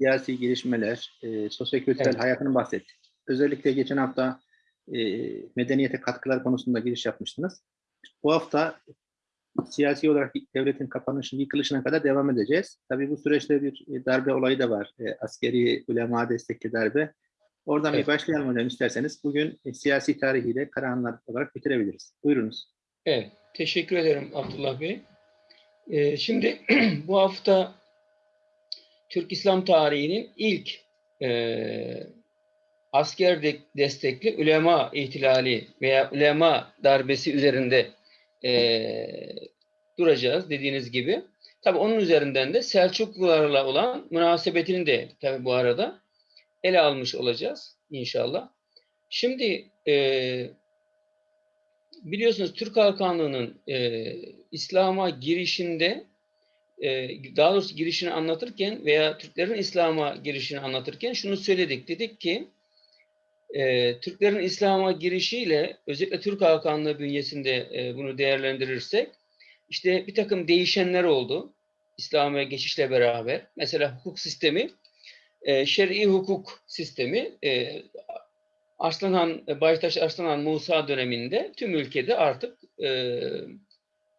siyasi gelişmeler, e, sosyokültürel Evet. hayatını bahsettik. Özellikle geçen hafta e, medeniyete katkılar konusunda giriş yapmıştınız. Bu hafta siyasi olarak devletin kapanışının yıkılışına kadar devam edeceğiz. Tabii bu süreçte bir e, darbe olayı da var. E, askeri ulema destekli darbe. Oradan Evet. bir başlayalım hocam isterseniz. Bugün e, siyasi tarihiyle Karahanlar olarak bitirebiliriz. Buyurunuz. Evet, teşekkür ederim Abdullah Bey. Ee, şimdi bu hafta Türk İslam tarihinin ilk e, asker de- destekli ulema ihtilali veya ulema darbesi üzerinde e, duracağız dediğiniz gibi. Tabi onun üzerinden de Selçuklularla olan münasebetini de tabi bu arada ele almış olacağız inşallah. Şimdi e, biliyorsunuz Türk Hakanlığı'nın e, İslam'a girişinde daha doğrusu girişini anlatırken veya Türklerin İslam'a girişini anlatırken şunu söyledik. Dedik ki e, Türklerin İslam'a girişiyle özellikle Türk Hakanlığı bünyesinde e, bunu değerlendirirsek işte bir takım değişenler oldu. İslam'a geçişle beraber. Mesela hukuk sistemi e, şer'i hukuk sistemi e, Arslanhan, Baytaş Arslanhan Musa döneminde tüm ülkede artık e,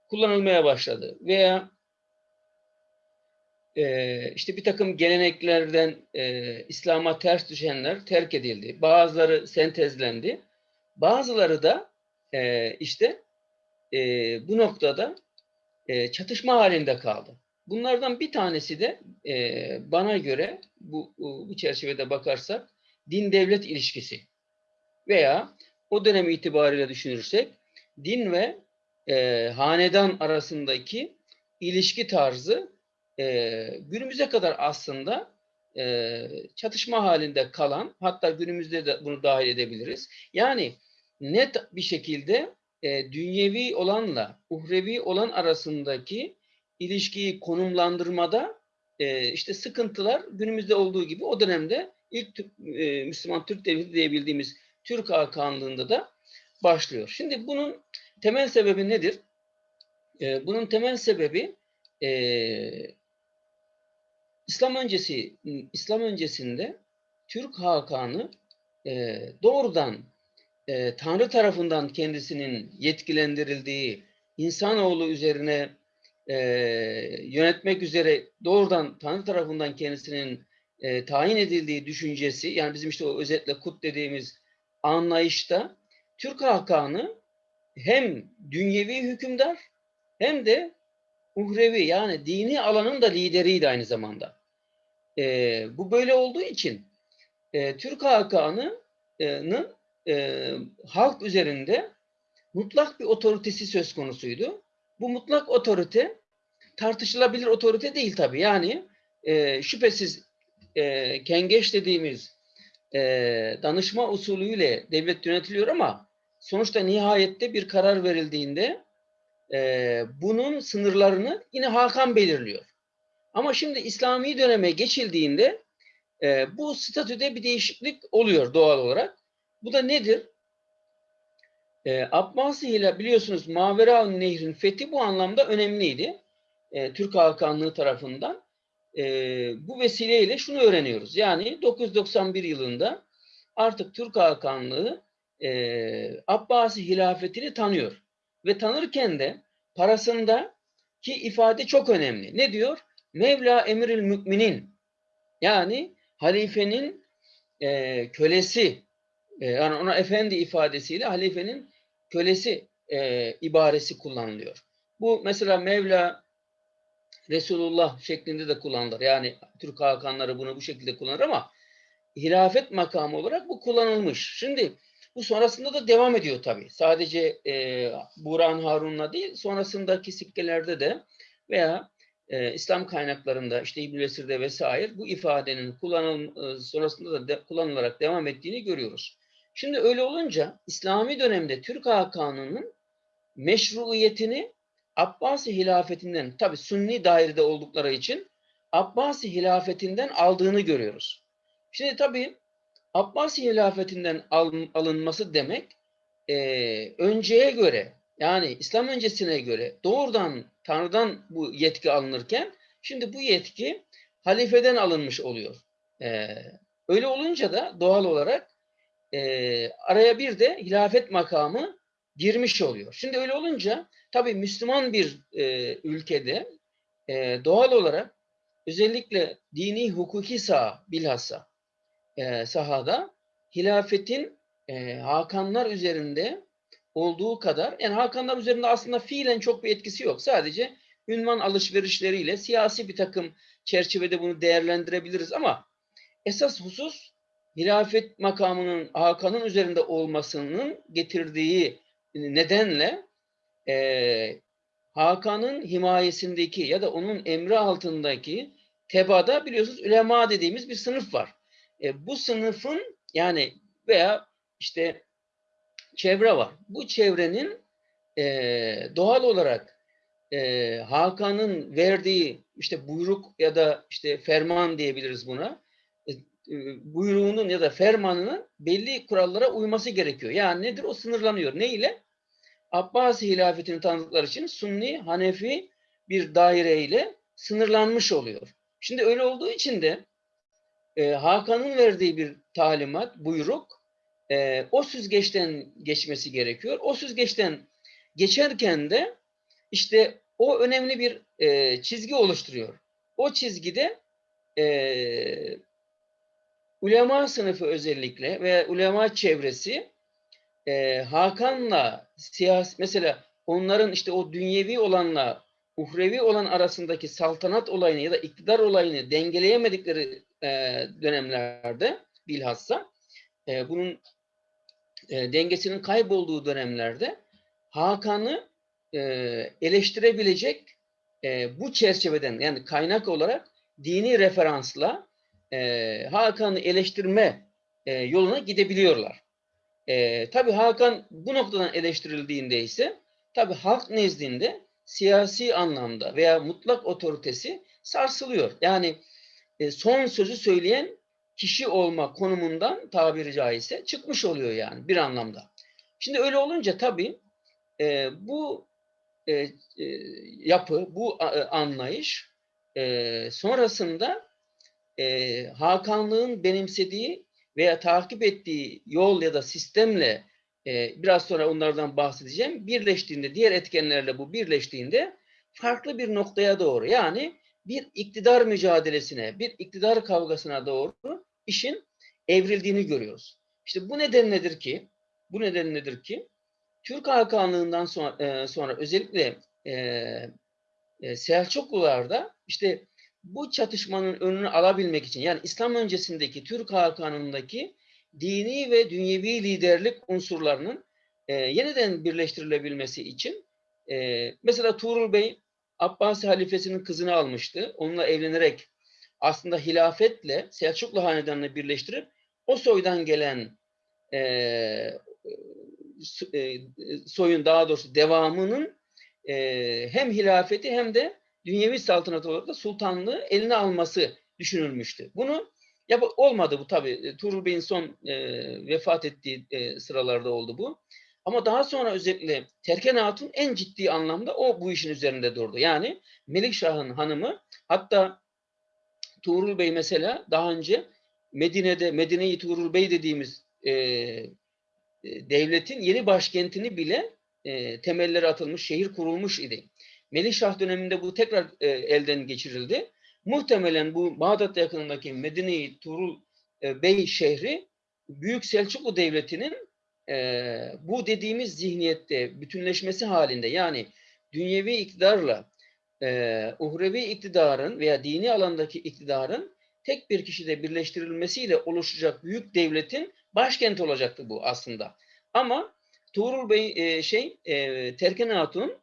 kullanılmaya başladı. Veya e, işte bir takım geleneklerden e, İslam'a ters düşenler terk edildi. Bazıları sentezlendi. Bazıları da e, işte e, bu noktada e, çatışma halinde kaldı. Bunlardan bir tanesi de e, bana göre bu, bu çerçevede bakarsak din devlet ilişkisi veya o dönem itibariyle düşünürsek din ve e, hanedan arasındaki ilişki tarzı e, günümüze kadar aslında e, çatışma halinde kalan hatta günümüzde de bunu dahil edebiliriz. Yani net bir şekilde e, dünyevi olanla uhrevi olan arasındaki ilişkiyi konumlandırmada e, işte sıkıntılar günümüzde olduğu gibi o dönemde ilk e, Müslüman Türk Devleti diyebildiğimiz Türk Hakanlığı'nda da başlıyor. Şimdi bunun temel sebebi nedir? E, bunun temel sebebi e, İslam öncesi İslam öncesinde Türk Hakanı e, doğrudan e, Tanrı tarafından kendisinin yetkilendirildiği insanoğlu üzerine e, yönetmek üzere doğrudan Tanrı tarafından kendisinin e, tayin edildiği düşüncesi yani bizim işte o özetle kut dediğimiz anlayışta Türk Hakanı hem dünyevi hükümdar hem de uhrevi yani dini alanın da lideriydi aynı zamanda. E, bu böyle olduğu için e, Türk Hakanı'nın e, halk üzerinde mutlak bir otoritesi söz konusuydu. Bu mutlak otorite tartışılabilir otorite değil tabii. Yani e, şüphesiz e, kengeç dediğimiz e, danışma usulüyle devlet yönetiliyor ama sonuçta nihayette bir karar verildiğinde e, bunun sınırlarını yine Hakan belirliyor. Ama şimdi İslami döneme geçildiğinde e, bu statüde bir değişiklik oluyor doğal olarak. Bu da nedir? E, Abbasi ile biliyorsunuz Mavera Nehri'nin fethi bu anlamda önemliydi. E, Türk Hakanlığı tarafından. E, bu vesileyle şunu öğreniyoruz. Yani 991 yılında artık Türk Hakanlığı e, Abbasi hilafetini tanıyor. Ve tanırken de parasında ki ifade çok önemli. Ne diyor? Mevla emiril müminin yani halifenin e, kölesi e, yani ona efendi ifadesiyle halifenin kölesi e, ibaresi kullanılıyor. Bu mesela Mevla Resulullah şeklinde de kullanılır. Yani Türk Hakanları bunu bu şekilde kullanır ama hilafet makamı olarak bu kullanılmış. Şimdi bu sonrasında da devam ediyor tabii. Sadece e, Burhan Harun'la değil sonrasındaki sikkelerde de veya e, İslam kaynaklarında işte İbn-i Vesir'de vesaire bu ifadenin kullanıl sonrasında da de, kullanılarak devam ettiğini görüyoruz. Şimdi öyle olunca İslami dönemde Türk Hakanı'nın meşruiyetini Abbasi hilafetinden tabi Sünni dairede oldukları için Abbasi hilafetinden aldığını görüyoruz. Şimdi tabi Abbasi hilafetinden alınması demek e, önceye göre yani İslam öncesine göre doğrudan Tanrı'dan bu yetki alınırken şimdi bu yetki halifeden alınmış oluyor. E, öyle olunca da doğal olarak e, araya bir de hilafet makamı girmiş oluyor. Şimdi öyle olunca tabii Müslüman bir e, ülkede e, doğal olarak özellikle dini hukuki saha bilhassa e, sahada hilafetin e, Hakanlar üzerinde olduğu kadar yani Hakanlar üzerinde aslında fiilen çok bir etkisi yok. Sadece ünvan alışverişleriyle siyasi bir takım çerçevede bunu değerlendirebiliriz ama esas husus hilafet makamının Hakan'ın üzerinde olmasının getirdiği nedenle e, Hakan'ın himayesindeki ya da onun emri altındaki tebada biliyorsunuz ülema dediğimiz bir sınıf var. E, bu sınıfın yani veya işte çevre var. Bu çevrenin e, doğal olarak e, Hakan'ın verdiği işte buyruk ya da işte ferman diyebiliriz buna. E, buyruğunun ya da fermanının belli kurallara uyması gerekiyor. Yani nedir? O sınırlanıyor. Ne ile? Abbasi hilafetini tanıdıkları için Sunni, Hanefi bir daire ile sınırlanmış oluyor. Şimdi öyle olduğu için de e, Hakan'ın verdiği bir talimat, buyruk e, o süzgeçten geçmesi gerekiyor. O süzgeçten geçerken de işte o önemli bir e, çizgi oluşturuyor. O çizgide e, ulema sınıfı özellikle ve ulema çevresi e, Hakan'la siyasi mesela onların işte o dünyevi olanla uhrevi olan arasındaki saltanat olayını ya da iktidar olayını dengeleyemedikleri e, dönemlerde bilhassa e, bunun e, dengesinin kaybolduğu dönemlerde Hakan'ı e, eleştirebilecek e, bu çerçeveden yani kaynak olarak dini referansla e, Hakan'ı eleştirme e, yoluna gidebiliyorlar. E, tabii Hakan bu noktadan eleştirildiğinde ise tabii halk nezdinde siyasi anlamda veya mutlak otoritesi sarsılıyor. Yani e, son sözü söyleyen kişi olma konumundan tabiri caizse çıkmış oluyor yani bir anlamda. Şimdi öyle olunca tabii e, bu e, e, yapı, bu e, anlayış e, sonrasında e, Hakanlığın benimsediği veya takip ettiği yol ya da sistemle e, biraz sonra onlardan bahsedeceğim. Birleştiğinde, diğer etkenlerle bu birleştiğinde farklı bir noktaya doğru yani bir iktidar mücadelesine, bir iktidar kavgasına doğru işin evrildiğini görüyoruz. İşte bu neden nedir ki? Bu neden nedir ki? Türk Hakanlığından sonra, e, sonra özellikle e, e, Selçuklularda işte bu çatışmanın önünü alabilmek için yani İslam öncesindeki Türk Hakanlığındaki dini ve dünyevi liderlik unsurlarının e, yeniden birleştirilebilmesi için e, mesela Tuğrul Bey Abbasi halifesinin kızını almıştı. Onunla evlenerek aslında hilafetle Selçuklu hanedanını birleştirip o soydan gelen e, e, soyun daha doğrusu devamının e, hem hilafeti hem de dünyevi saltanat olarak da sultanlığı eline alması düşünülmüştü. Bunu ya bu, olmadı bu tabii. Tuğrul Bey'in son e, vefat ettiği e, sıralarda oldu bu. Ama daha sonra özellikle Terken Hatun en ciddi anlamda o bu işin üzerinde durdu. Yani Melikşah'ın hanımı hatta Tuğrul Bey mesela daha önce Medine'de Medine-i Tuğrul Bey dediğimiz e, e, devletin yeni başkentini bile e, temelleri atılmış, şehir kurulmuş idi. Melikşah döneminde bu tekrar e, elden geçirildi. Muhtemelen bu Bağdat yakınındaki Medine-i Tuğrul e, Bey şehri Büyük Selçuklu Devleti'nin e, bu dediğimiz zihniyette bütünleşmesi halinde yani dünyevi iktidarla e, uhrevi iktidarın veya dini alandaki iktidarın tek bir kişide birleştirilmesiyle oluşacak büyük devletin başkenti olacaktı bu aslında. Ama Tuğrul Bey e, şey e, Terken Hatun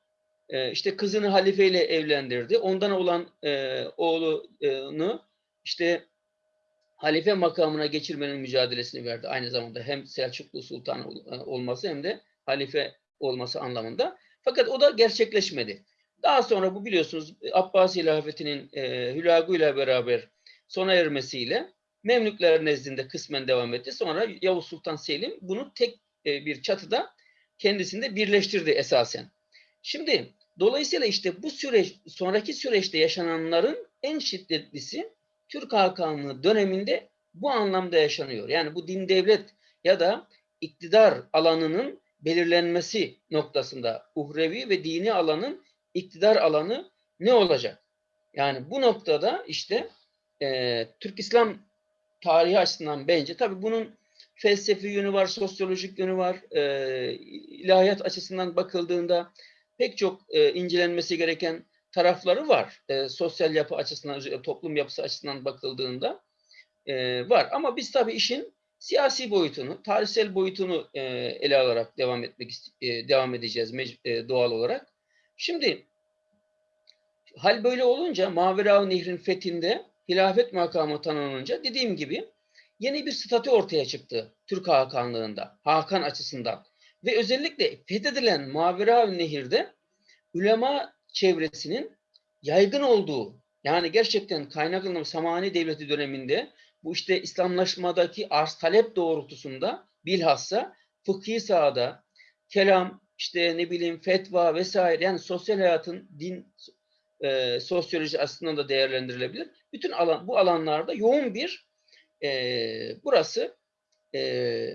e, işte kızını halifeyle evlendirdi. Ondan olan e, oğlunu işte halife makamına geçirmenin mücadelesini verdi. Aynı zamanda hem Selçuklu Sultan olması hem de halife olması anlamında. Fakat o da gerçekleşmedi. Daha sonra bu biliyorsunuz Abbasi hilafetinin e, hülaguyla beraber sona ermesiyle Memlükler nezdinde kısmen devam etti. Sonra Yavuz Sultan Selim bunu tek e, bir çatıda kendisinde birleştirdi esasen. Şimdi dolayısıyla işte bu süreç sonraki süreçte yaşananların en şiddetlisi Türk Hakanlığı döneminde bu anlamda yaşanıyor. Yani bu din devlet ya da iktidar alanının belirlenmesi noktasında uhrevi ve dini alanın iktidar alanı ne olacak? Yani bu noktada işte e, Türk İslam tarihi açısından bence tabii bunun felsefi yönü var, sosyolojik yönü var. E, ilahiyat açısından bakıldığında pek çok e, incelenmesi gereken tarafları var. E, sosyal yapı açısından, özellikle toplum yapısı açısından bakıldığında e, var. Ama biz tabii işin siyasi boyutunu, tarihsel boyutunu e, ele alarak devam etmek e, devam edeceğiz e, doğal olarak. Şimdi hal böyle olunca Mavera Nehri'nin fethinde hilafet makamı tanınınca dediğim gibi yeni bir statü ortaya çıktı Türk Hakanlığında, Hakan açısından. Ve özellikle fethedilen Mavera Nehir'de ulema çevresinin yaygın olduğu, yani gerçekten kaynaklanma Samani Devleti döneminde bu işte İslamlaşmadaki arz talep doğrultusunda bilhassa fıkhi sahada, kelam, işte ne bileyim fetva vesaire yani sosyal hayatın din e, sosyoloji açısından da değerlendirilebilir. Bütün alan bu alanlarda yoğun bir e, burası e,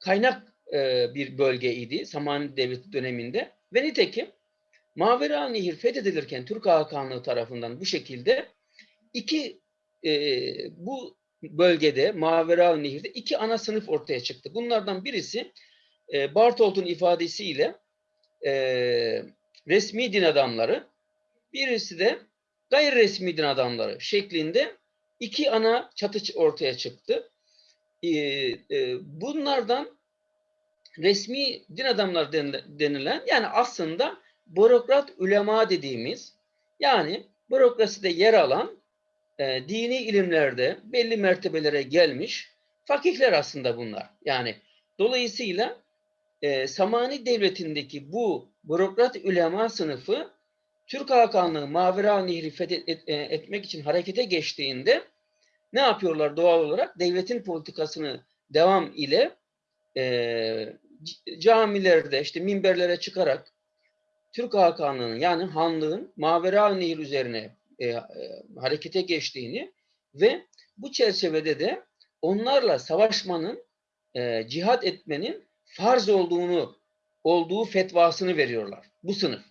kaynak e, bir bölgeydi Samani Devleti döneminde ve nitekim Mavera Nehir fethedilirken Türk Hakanlığı tarafından bu şekilde iki e, bu bölgede Mavera Nehir'de iki ana sınıf ortaya çıktı. Bunlardan birisi e, Bartolt'un ifadesiyle e, resmi din adamları, birisi de gayri resmi din adamları şeklinde iki ana çatı ortaya çıktı. E, e, bunlardan resmi din adamları denilen yani aslında bürokrat ulema dediğimiz yani bürokraside yer alan e, dini ilimlerde belli mertebelere gelmiş fakihler aslında bunlar. Yani dolayısıyla e, Samani Devleti'ndeki bu bürokrat ulema sınıfı Türk Hakanlığı Mavera Nehri fethetmek için harekete geçtiğinde ne yapıyorlar doğal olarak? Devletin politikasını devam ile e, camilerde işte minberlere çıkarak Türk Hakanlığı'nın yani hanlığın Mavera Nehir üzerine e, e, harekete geçtiğini ve bu çerçevede de onlarla savaşmanın, e, cihat etmenin farz olduğunu, olduğu fetvasını veriyorlar. Bu sınıf.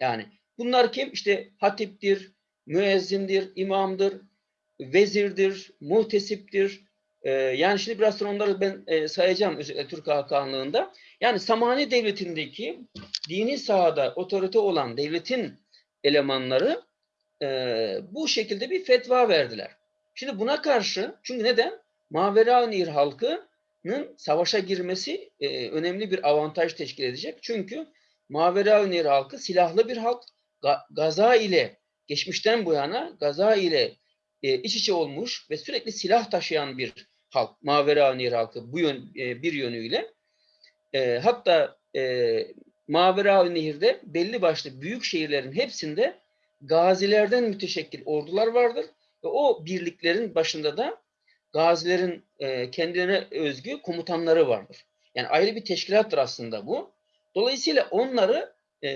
Yani bunlar kim? İşte hatiptir, müezzindir, imamdır, vezirdir, muhtesiptir. E, yani şimdi biraz sonra onları ben e, sayacağım özellikle Türk Hakanlığı'nda. Yani Samani Devleti'ndeki dini sahada otorite olan devletin elemanları e, bu şekilde bir fetva verdiler. Şimdi buna karşı, çünkü neden? Mavera Nehir halkının savaşa girmesi e, önemli bir avantaj teşkil edecek. Çünkü Mavera Nehir halkı silahlı bir halk. Ga, gaza ile, geçmişten bu yana Gaza ile iç içe olmuş ve sürekli silah taşıyan bir halk. Mavera Nehir halkı bu yön, e, bir yönüyle. E, hatta e, Mavera Nehir'de belli başlı büyük şehirlerin hepsinde gazilerden müteşekkil ordular vardır. Ve o birliklerin başında da gazilerin e, kendilerine özgü komutanları vardır. Yani ayrı bir teşkilattır aslında bu. Dolayısıyla onları e,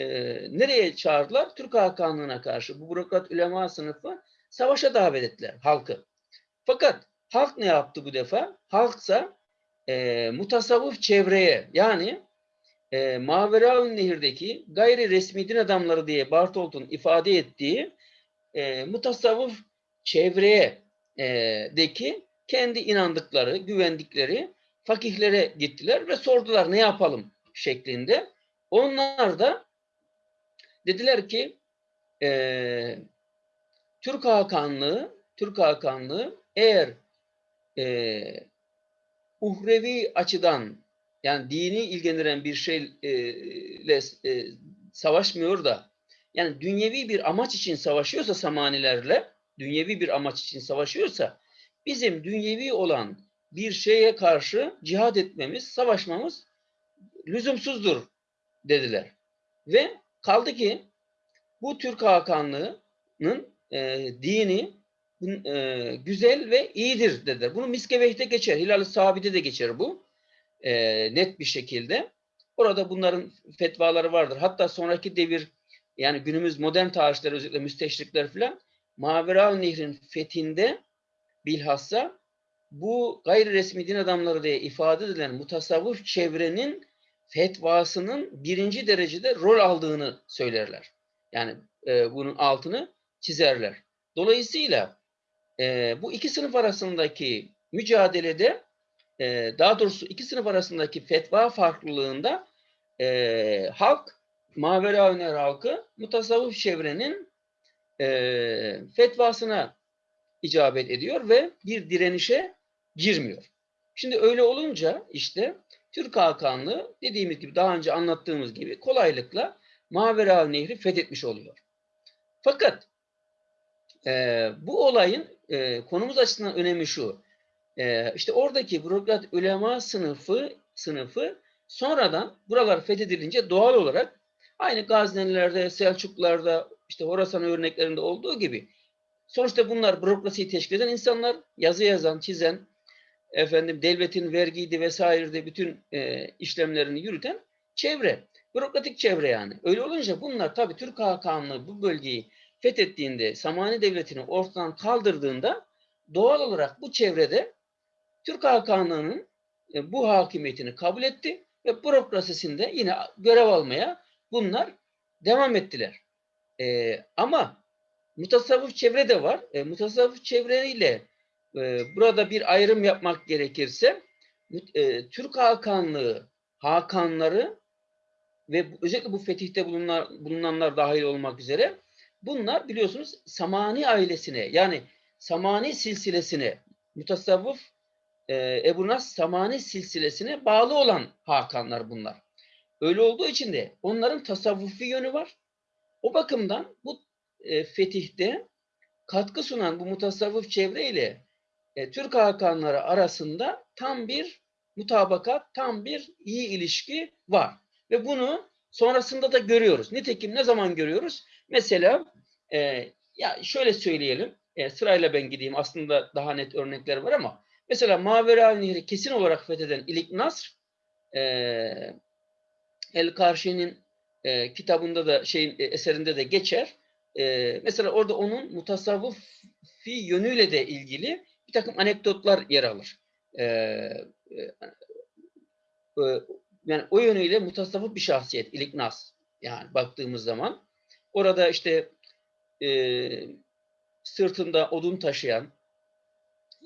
nereye çağırdılar? Türk Hakanlığı'na karşı bu bürokrat ulema sınıfı savaşa davet ettiler halkı. Fakat halk ne yaptı bu defa? Halksa e, mutasavvıf çevreye yani e, Maveraun Nehir'deki gayri resmi din adamları diye Bartolt'un ifade ettiği e, mutasavvıf çevreye e, deki kendi inandıkları, güvendikleri fakihlere gittiler ve sordular ne yapalım şeklinde. Onlar da dediler ki e, Türk Hakanlığı, Türk Hakanlığı eğer e, uhrevi açıdan yani dini ilgilendiren bir şeyle e, savaşmıyor da yani dünyevi bir amaç için savaşıyorsa Samanilerle dünyevi bir amaç için savaşıyorsa bizim dünyevi olan bir şeye karşı cihad etmemiz, savaşmamız lüzumsuzdur dediler. Ve kaldı ki bu Türk Hakanlığı'nın e, dini e, güzel ve iyidir dediler. Bunu Miskeveh'te geçer. Hilal-i Sabit'e de geçer bu e, net bir şekilde. Orada bunların fetvaları vardır. Hatta sonraki devir yani günümüz modern tarihçiler özellikle müsteşrikler filan Maverav Nehri'nin fethinde bilhassa bu gayri resmi din adamları diye ifade edilen mutasavvıf çevrenin fetvasının birinci derecede rol aldığını söylerler. Yani e, bunun altını çizerler. Dolayısıyla e, bu iki sınıf arasındaki mücadelede e, daha doğrusu iki sınıf arasındaki fetva farklılığında e, halk, Mavera Öner halkı mutasavvıf çevrenin e, fetvasına icabet ediyor ve bir direnişe girmiyor. Şimdi öyle olunca işte Türk Hakanlığı dediğimiz gibi daha önce anlattığımız gibi kolaylıkla Mavera Nehri fethetmiş oluyor. Fakat e, bu olayın e, konumuz açısından önemi şu. E, işte oradaki bürokrat ulema sınıfı sınıfı sonradan buralar fethedilince doğal olarak aynı Gaznelilerde, Selçuklularda, işte Horasan örneklerinde olduğu gibi sonuçta bunlar bürokrasiyi teşkil eden insanlar, yazı yazan, çizen, efendim devletin vergiydi vesairede bütün e, işlemlerini yürüten çevre. Bürokratik çevre yani. Öyle olunca bunlar tabii Türk Hakanlığı bu bölgeyi fethettiğinde, Samani Devleti'ni ortadan kaldırdığında doğal olarak bu çevrede Türk Hakanlığı'nın e, bu hakimiyetini kabul etti ve bürokrasisinde yine görev almaya bunlar devam ettiler. E, ama mutasavvıf çevre de var. E, mutasavvıf çevreyle e, burada bir ayrım yapmak gerekirse e, Türk Hakanlığı Hakanları ve özellikle bu fetihte bulunan, bulunanlar dahil olmak üzere bunlar biliyorsunuz Samani ailesine yani Samani silsilesine mutasavvıf e, Ebu Nas Samani silsilesine bağlı olan Hakanlar bunlar. Öyle olduğu için de onların tasavvufi yönü var. O bakımdan bu e, fetihte katkı sunan bu mutasavvıf çevreyle e, Türk Hakanları arasında tam bir mutabakat, tam bir iyi ilişki var. Ve bunu sonrasında da görüyoruz. Nitekim ne zaman görüyoruz? Mesela e, ya şöyle söyleyelim, e, sırayla ben gideyim. Aslında daha net örnekler var ama mesela Mavera Nehri kesin olarak fetheden İlik Nasr, e, El Karşi'nin e, kitabında da şeyin e, eserinde de geçer. E, mesela orada onun mutasavvıfi yönüyle de ilgili bir takım anekdotlar yer alır. E, e, yani o yönüyle mutasavvıf bir şahsiyet İlik Nas. Yani baktığımız zaman orada işte e, sırtında odun taşıyan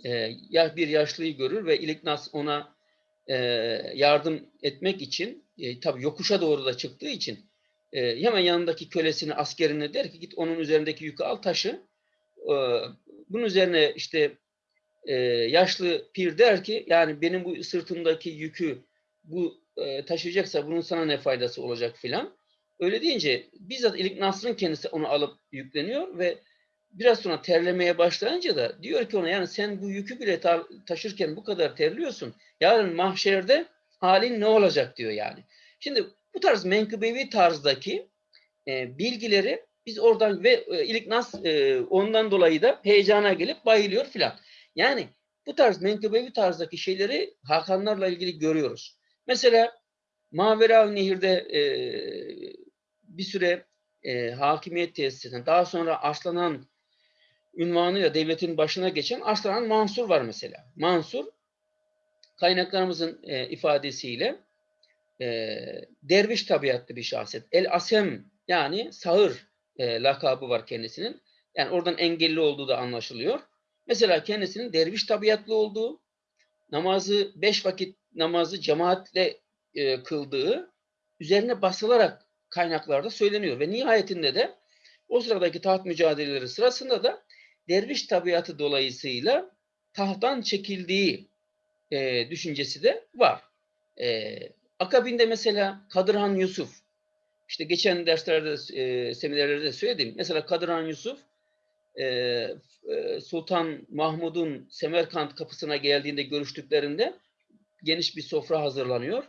e, bir yaşlıyı görür ve İliknas ona e, yardım etmek için e, tabii yokuşa doğru da çıktığı için e, hemen yanındaki kölesini askerine der ki git onun üzerindeki yükü al taşı. E, bunun üzerine işte e, yaşlı pir der ki yani benim bu sırtımdaki yükü bu e, taşıyacaksa bunun sana ne faydası olacak filan. Öyle deyince bizzat İlik Nasr'ın kendisi onu alıp yükleniyor ve biraz sonra terlemeye başlayınca da diyor ki ona yani sen bu yükü bile ta taşırken bu kadar terliyorsun. Yarın mahşerde halin ne olacak diyor yani. Şimdi bu tarz menkıbevi tarzdaki e, bilgileri biz oradan ve e, İliknas e, ondan dolayı da heyecana gelip bayılıyor filan. Yani bu tarz menkıbevi tarzdaki şeyleri Hakanlarla ilgili görüyoruz. Mesela Mavera Nehir'de e, bir süre e, hakimiyet tesis eden, daha sonra Arslan'ın ünvanıyla devletin başına geçen Arslan Mansur var mesela. Mansur kaynaklarımızın e, ifadesiyle e, derviş tabiatlı bir şahsiyet. El Asem yani sağır e, lakabı var kendisinin. Yani oradan engelli olduğu da anlaşılıyor. Mesela kendisinin derviş tabiatlı olduğu, namazı beş vakit namazı cemaatle e, kıldığı üzerine basılarak kaynaklarda söyleniyor. Ve nihayetinde de o sıradaki taht mücadeleleri sırasında da derviş tabiatı dolayısıyla tahttan çekildiği e, düşüncesi de var. E, akabinde mesela Kadırhan Yusuf, işte geçen derslerde, e, seminerlerde de söyledim. Mesela Kadırhan Yusuf, e, e, Sultan Mahmud'un Semerkant kapısına geldiğinde görüştüklerinde geniş bir sofra hazırlanıyor.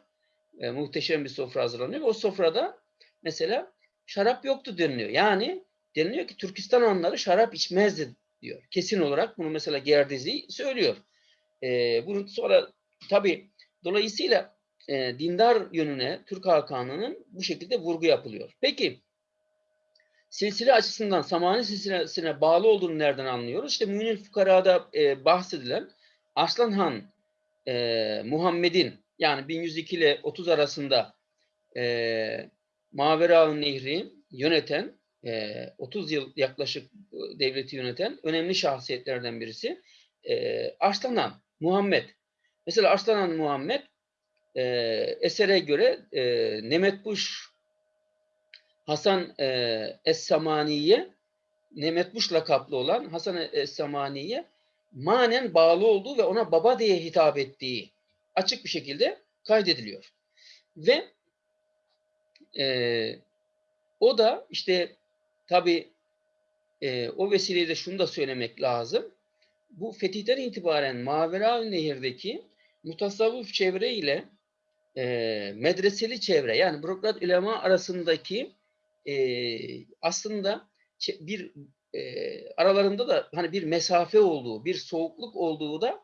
E, muhteşem bir sofra hazırlanıyor. O sofrada mesela şarap yoktu deniliyor. Yani deniliyor ki Türkistan hanları şarap içmezdi diyor. Kesin olarak bunu mesela Gerdizi söylüyor. E, bunu sonra tabi dolayısıyla e, dindar yönüne Türk Hakanlığı'nın bu şekilde vurgu yapılıyor. Peki silsile açısından Samani silsilesine bağlı olduğunu nereden anlıyoruz? İşte Mü'nil Fukara'da e, bahsedilen Arslan Han e, Muhammed'in yani 1102 ile 30 arasında e, Mavera Nehri yöneten e, 30 yıl yaklaşık e, devleti yöneten önemli şahsiyetlerden birisi e, Arslan Muhammed. Mesela Arslan Muhammed e, esere göre e, Nemetbuş Hasan e, Es-Samani'ye Nemetbuş lakaplı olan Hasan Es-Samani'ye manen bağlı olduğu ve ona baba diye hitap ettiği açık bir şekilde kaydediliyor. Ve e, o da işte tabi e, o vesileyle şunu da söylemek lazım. Bu fetihten itibaren Mavera Nehir'deki mutasavvuf çevre ile e, medreseli çevre yani bürokrat ulema arasındaki e, aslında bir e, aralarında da hani bir mesafe olduğu, bir soğukluk olduğu da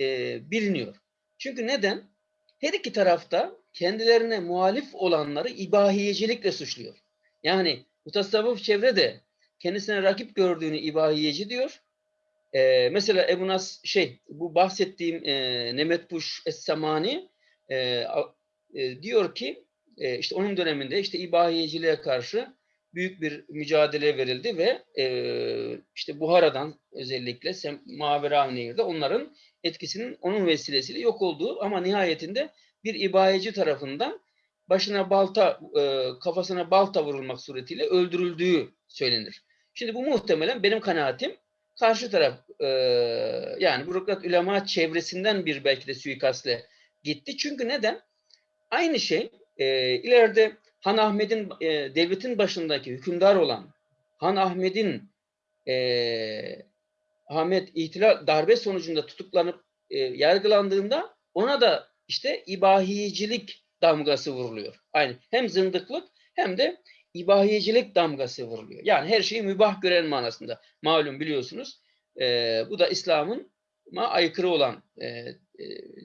e, biliniyor. Çünkü neden? Her iki tarafta kendilerine muhalif olanları ibahiyecilikle suçluyor. Yani mutasavvuf çevre de kendisine rakip gördüğünü ibahiyeci diyor. Ee, mesela Ebu Nas şey bu bahsettiğim e, Nemetbuş Es-Samani e, e, diyor ki e, işte onun döneminde işte ibahiyeciliğe karşı büyük bir mücadele verildi ve e, işte Buhara'dan özellikle Mavera Nehir'de onların etkisinin onun vesilesiyle yok olduğu ama nihayetinde bir ibahiyeci tarafından başına balta, e, kafasına balta vurulmak suretiyle öldürüldüğü söylenir. Şimdi bu muhtemelen benim kanaatim karşı taraf e, yani bürokrat ulema çevresinden bir belki de suikastle gitti. Çünkü neden? Aynı şey e, ileride Han Ahmet'in e, devletin başındaki hükümdar olan Han Ahmet'in e, Ahmet ihtilal darbe sonucunda tutuklanıp e, yargılandığında ona da işte ibahiyecilik damgası vuruluyor. Aynı hem zındıklık hem de ibahiyecilik damgası vuruluyor. Yani her şeyi mübah gören manasında. Malum biliyorsunuz. E, bu da İslam'ın aykırı olan e, e,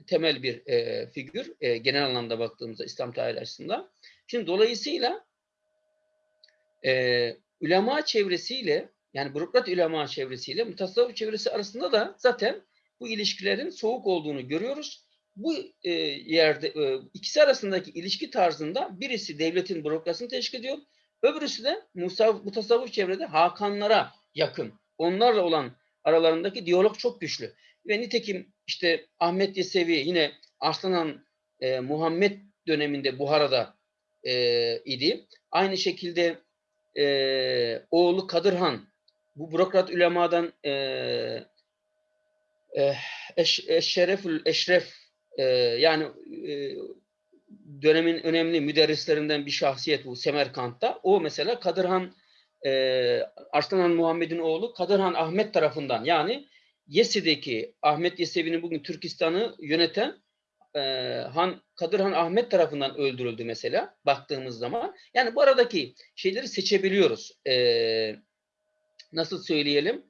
temel bir e, figür. E, genel anlamda baktığımızda İslam tarihi açısından. Şimdi dolayısıyla e, ulema çevresiyle yani bürokrat ulema çevresiyle mutasavvuf çevresi arasında da zaten bu ilişkilerin soğuk olduğunu görüyoruz. Bu e, yerde e, ikisi arasındaki ilişki tarzında birisi devletin bürokrasini teşkil ediyor. Öbürüsü de mutasavvuf çevrede Hakanlara yakın. Onlarla olan aralarındaki diyalog çok güçlü. Ve nitekim işte Ahmet Yesevi yine Arslan e, Muhammed döneminde Buhara'da e, idi. Aynı şekilde e, oğlu Kadırhan bu bürokrat ulemadan e, e, eş, eşref e, yani e, dönemin önemli müderrislerinden bir şahsiyet bu Semerkant'ta. O mesela Kadırhan e, Arslan Muhammed'in oğlu Kadırhan Ahmet tarafından yani Yesi'deki Ahmet Yesevi'nin bugün Türkistan'ı yöneten e, Han Kadırhan Ahmet tarafından öldürüldü mesela baktığımız zaman. Yani bu aradaki şeyleri seçebiliyoruz. E, nasıl söyleyelim?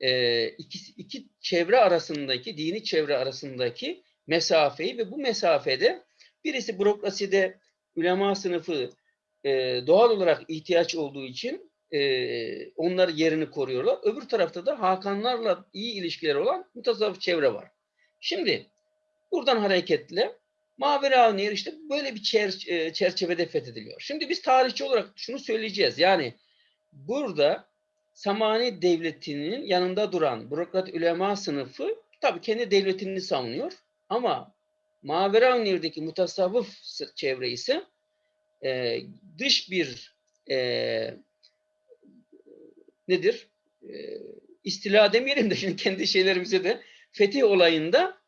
E, iki, iki çevre arasındaki, dini çevre arasındaki mesafeyi ve bu mesafede birisi bürokraside ulema sınıfı e, doğal olarak ihtiyaç olduğu için e, onlar yerini koruyorlar. Öbür tarafta da Hakanlarla iyi ilişkileri olan mutasavvıf çevre var. Şimdi buradan hareketle Mavera Nehir işte böyle bir çer e, çerçevede fethediliyor. Şimdi biz tarihçi olarak şunu söyleyeceğiz. Yani burada Samani devletinin yanında duran bürokrat ulema sınıfı tabii kendi devletini savunuyor. Ama Mavera Nehir'deki mutasavvıf çevre ise e, dış bir e, nedir? E, istila demeyelim de şimdi kendi şeylerimize de fetih olayında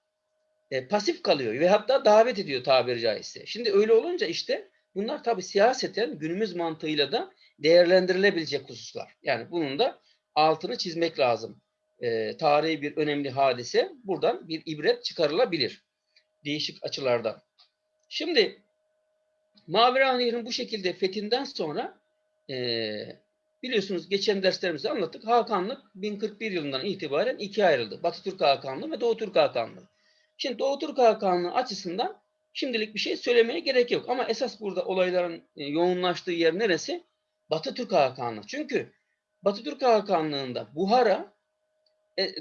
e, pasif kalıyor ve hatta davet ediyor tabiri caizse. Şimdi öyle olunca işte bunlar tabi siyaseten günümüz mantığıyla da değerlendirilebilecek hususlar. Yani bunun da altını çizmek lazım. E, tarihi bir önemli hadise buradan bir ibret çıkarılabilir. Değişik açılardan. Şimdi Mavera Nehri'nin bu şekilde fethinden sonra e, Biliyorsunuz geçen derslerimizde anlattık. Hakanlık 1041 yılından itibaren ikiye ayrıldı. Batı Türk Hakanlığı ve Doğu Türk Hakanlığı. Şimdi Doğu Türk Hakanlığı açısından şimdilik bir şey söylemeye gerek yok. Ama esas burada olayların e, yoğunlaştığı yer neresi? Batı Türk Hakanlığı. Çünkü Batı Türk Hakanlığı'nda Buhara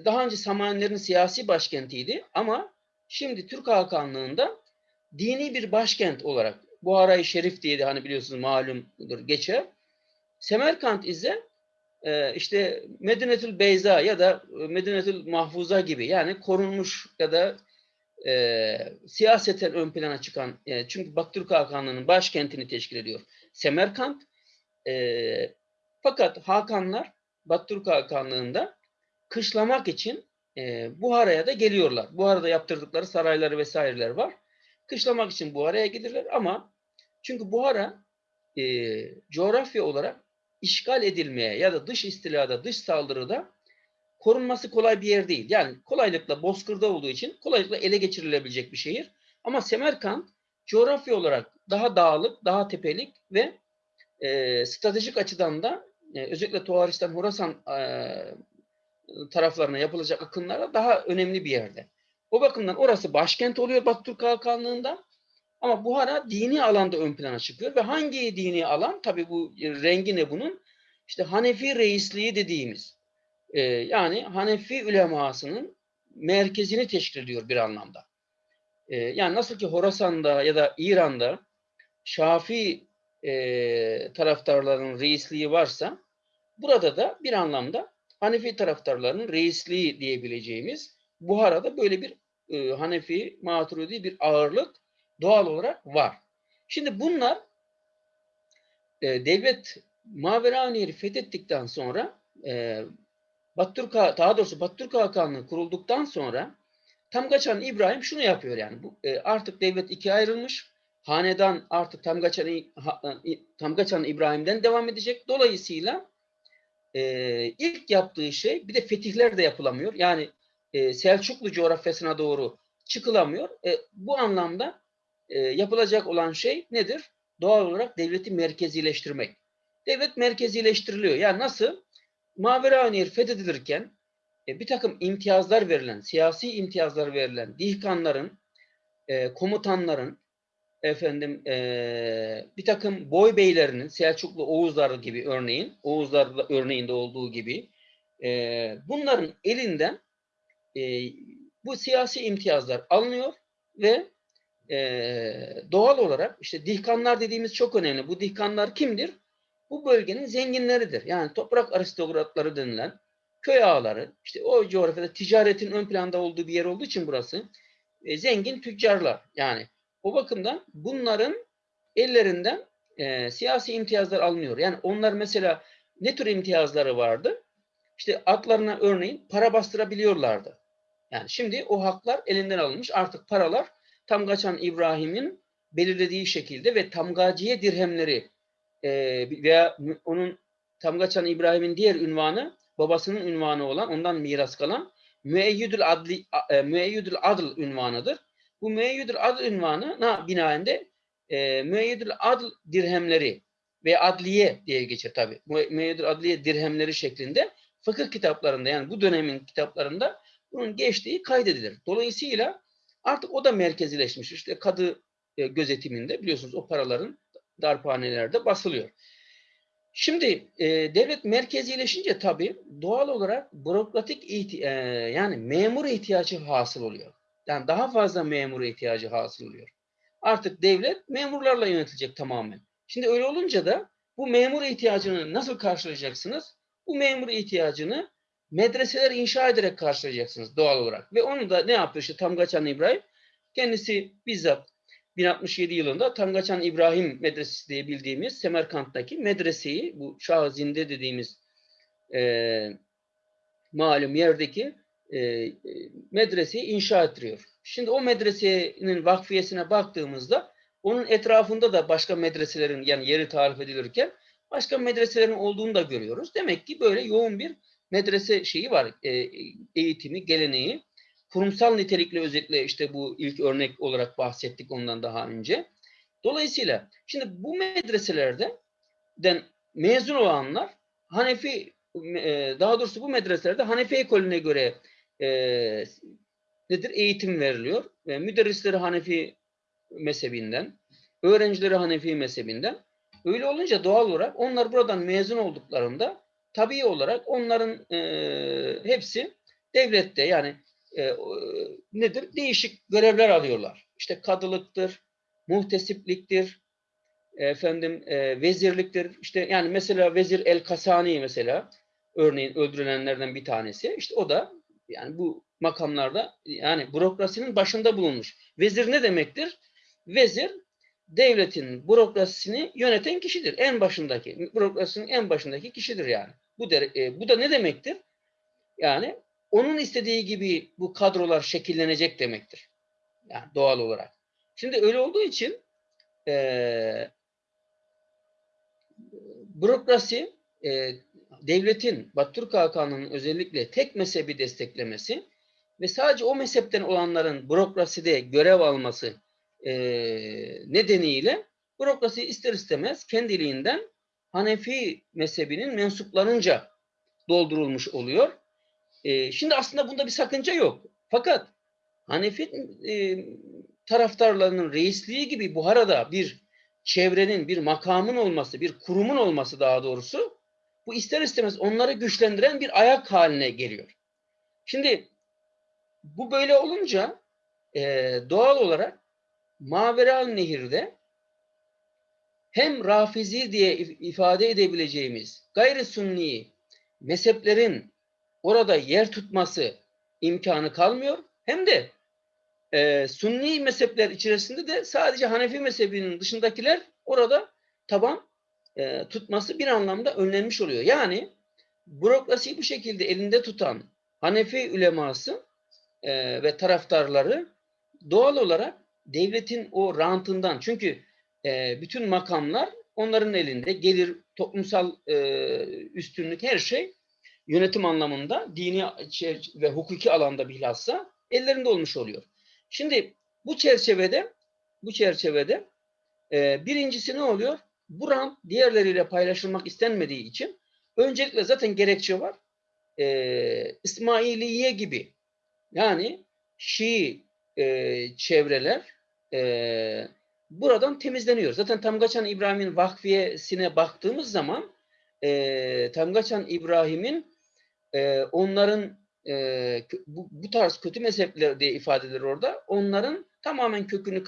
daha önce Samanilerin siyasi başkentiydi ama şimdi Türk Hakanlığı'nda dini bir başkent olarak Buhara-i Şerif diye de hani biliyorsunuz malumdur geçer. Semerkant ise e, işte Medinetül Beyza ya da Medinetül Mahfuza gibi yani korunmuş ya da e, siyaseten ön plana çıkan e, çünkü Batı Türk Hakanlığı'nın başkentini teşkil ediyor. Semerkant e, fakat Hakanlar Batı Türk Hakanlığı'nda kışlamak için e, Buhara'ya da geliyorlar. Buhara'da yaptırdıkları sarayları vesaireler var. Kışlamak için Buhara'ya gelirler ama çünkü Buhara e, coğrafya olarak işgal edilmeye ya da dış istilada, dış saldırıda korunması kolay bir yer değil. Yani kolaylıkla bozkırda olduğu için kolaylıkla ele geçirilebilecek bir şehir. Ama Semerkant coğrafya olarak daha dağlık, daha tepelik ve e, stratejik açıdan da e, özellikle Tuharistan, Horasan e, taraflarına yapılacak akınlara daha önemli bir yerde. O bakımdan orası başkent oluyor Batı Türk Hakanlığı'nda. Ama Buhara dini alanda ön plana çıkıyor ve hangi dini alan? Tabi bu rengi ne bunun? İşte Hanefi reisliği dediğimiz e, yani Hanefi ulemasının merkezini teşkil ediyor bir anlamda. E, yani nasıl ki Horasan'da ya da İran'da Şafi e, taraftarların reisliği varsa burada da bir anlamda Hanefi taraftarlarının reisliği diyebileceğimiz Buhara'da böyle bir e, Hanefi, Maturidi bir ağırlık doğal olarak var. Şimdi bunlar e, devlet Maveraniyeri fethettikten sonra e, Battürk daha doğrusu Battürk Hakanlığı kurulduktan sonra Tamgaçan İbrahim şunu yapıyor yani bu, e, artık devlet ikiye ayrılmış. Hanedan artık Tamgaçan, ha, Tamgaçan İbrahim'den devam edecek. Dolayısıyla e, ilk yaptığı şey bir de fetihler de yapılamıyor. Yani e, Selçuklu coğrafyasına doğru çıkılamıyor. E, bu anlamda e, yapılacak olan şey nedir? Doğal olarak devleti merkezileştirmek. Devlet merkezileştiriliyor. Yani nasıl? Maveraniyel fethedilirken e, bir takım imtiyazlar verilen, siyasi imtiyazlar verilen dihkanların, e, komutanların, efendim e, bir takım boy beylerinin, Selçuklu Oğuzlar gibi örneğin, Oğuzlar örneğinde olduğu gibi e, bunların elinden e, bu siyasi imtiyazlar alınıyor ve e, doğal olarak işte dihkanlar dediğimiz çok önemli. Bu dihkanlar kimdir? Bu bölgenin zenginleridir. Yani toprak aristokratları denilen köy ağaları, işte o coğrafyada ticaretin ön planda olduğu bir yer olduğu için burası e, zengin tüccarlar. Yani o bakımdan bunların ellerinden e, siyasi imtiyazlar alınıyor. Yani onlar mesela ne tür imtiyazları vardı? İşte atlarına örneğin para bastırabiliyorlardı. Yani şimdi o haklar elinden alınmış. Artık paralar Tamgaçan İbrahim'in belirlediği şekilde ve tamgaciye dirhemleri e, veya onun Tamgaçan İbrahim'in diğer ünvanı babasının ünvanı olan ondan miras kalan Müeyyidül Adli e, Müeyyidül Adl ünvanıdır. Bu Müeyyidül Adl ünvanına binaende e, Müeyyidül Adl dirhemleri ve adliye diye geçer tabi. Müeyyidül Adliye dirhemleri şeklinde fıkıh kitaplarında yani bu dönemin kitaplarında bunun geçtiği kaydedilir. Dolayısıyla artık o da merkezileşmiş. İşte kadı e, gözetiminde biliyorsunuz o paraların darphanelerde basılıyor. Şimdi e, devlet merkezileşince tabii doğal olarak bürokratik ihti- e, yani memur ihtiyacı hasıl oluyor. Yani daha fazla memur ihtiyacı hasıl oluyor. Artık devlet memurlarla yönetilecek tamamen. Şimdi öyle olunca da bu memur ihtiyacını nasıl karşılayacaksınız? Bu memur ihtiyacını medreseler inşa ederek karşılayacaksınız doğal olarak. Ve onu da ne yapıyor işte Tamgaçan İbrahim? Kendisi bizzat 1067 yılında Tangaçan İbrahim Medresesi diye bildiğimiz Semerkant'taki medreseyi, bu Şah Zinde dediğimiz e, malum yerdeki e, medreseyi inşa ettiriyor. Şimdi o medresenin vakfiyesine baktığımızda onun etrafında da başka medreselerin yani yeri tarif edilirken başka medreselerin olduğunu da görüyoruz. Demek ki böyle yoğun bir medrese şeyi var, e, eğitimi, geleneği kurumsal nitelikli özellikle işte bu ilk örnek olarak bahsettik ondan daha önce. Dolayısıyla şimdi bu medreselerde den mezun olanlar Hanefi e, daha doğrusu bu medreselerde Hanefi ekolüne göre e, nedir eğitim veriliyor. E, müderrisleri Hanefi mezhebinden, öğrencileri Hanefi mezhebinden Öyle olunca doğal olarak onlar buradan mezun olduklarında tabii olarak onların e, hepsi devlette yani e, nedir? Değişik görevler alıyorlar. İşte kadılıktır, muhtesipliktir, efendim e, vezirliktir. İşte yani mesela Vezir El Kasani mesela örneğin öldürülenlerden bir tanesi. İşte o da yani bu makamlarda yani bürokrasinin başında bulunmuş. Vezir ne demektir? Vezir devletin bürokrasisini yöneten kişidir. En başındaki, bürokrasinin en başındaki kişidir yani. Bu, de, e, bu da ne demektir? Yani onun istediği gibi bu kadrolar şekillenecek demektir. Yani doğal olarak. Şimdi öyle olduğu için e, bürokrasi e, devletin Battürk Hakanı'nın özellikle tek mezhebi desteklemesi ve sadece o mezhepten olanların bürokraside görev alması e, nedeniyle bürokrasi ister istemez kendiliğinden Hanefi mezhebinin mensuplarınca doldurulmuş oluyor. E, şimdi aslında bunda bir sakınca yok. Fakat Hanefi e, taraftarlarının reisliği gibi Buhara'da bir çevrenin, bir makamın olması, bir kurumun olması daha doğrusu bu ister istemez onları güçlendiren bir ayak haline geliyor. Şimdi bu böyle olunca e, doğal olarak Maveral Nehir'de hem Rafizi diye ifade edebileceğimiz gayri sunni mezheplerin orada yer tutması imkanı kalmıyor. Hem de e, sunni mezhepler içerisinde de sadece Hanefi mezhebinin dışındakiler orada taban e, tutması bir anlamda önlenmiş oluyor. Yani bürokrasiyi bu şekilde elinde tutan Hanefi uleması e, ve taraftarları doğal olarak devletin o rantından çünkü e, bütün makamlar onların elinde gelir, toplumsal e, üstünlük her şey yönetim anlamında dini ve hukuki alanda bilhassa ellerinde olmuş oluyor. Şimdi bu çerçevede bu çerçevede e, birincisi ne oluyor? Bu rant diğerleriyle paylaşılmak istenmediği için öncelikle zaten gerekçe var. E, İsmailiye gibi yani Şii e, çevreler e, buradan temizleniyor. Zaten Tamgaçan İbrahim'in vakfiyesine baktığımız zaman e, Tamgaçan İbrahim'in e, onların e, bu, bu tarz kötü mezhepler diye ifade edilir orada. Onların tamamen kökünü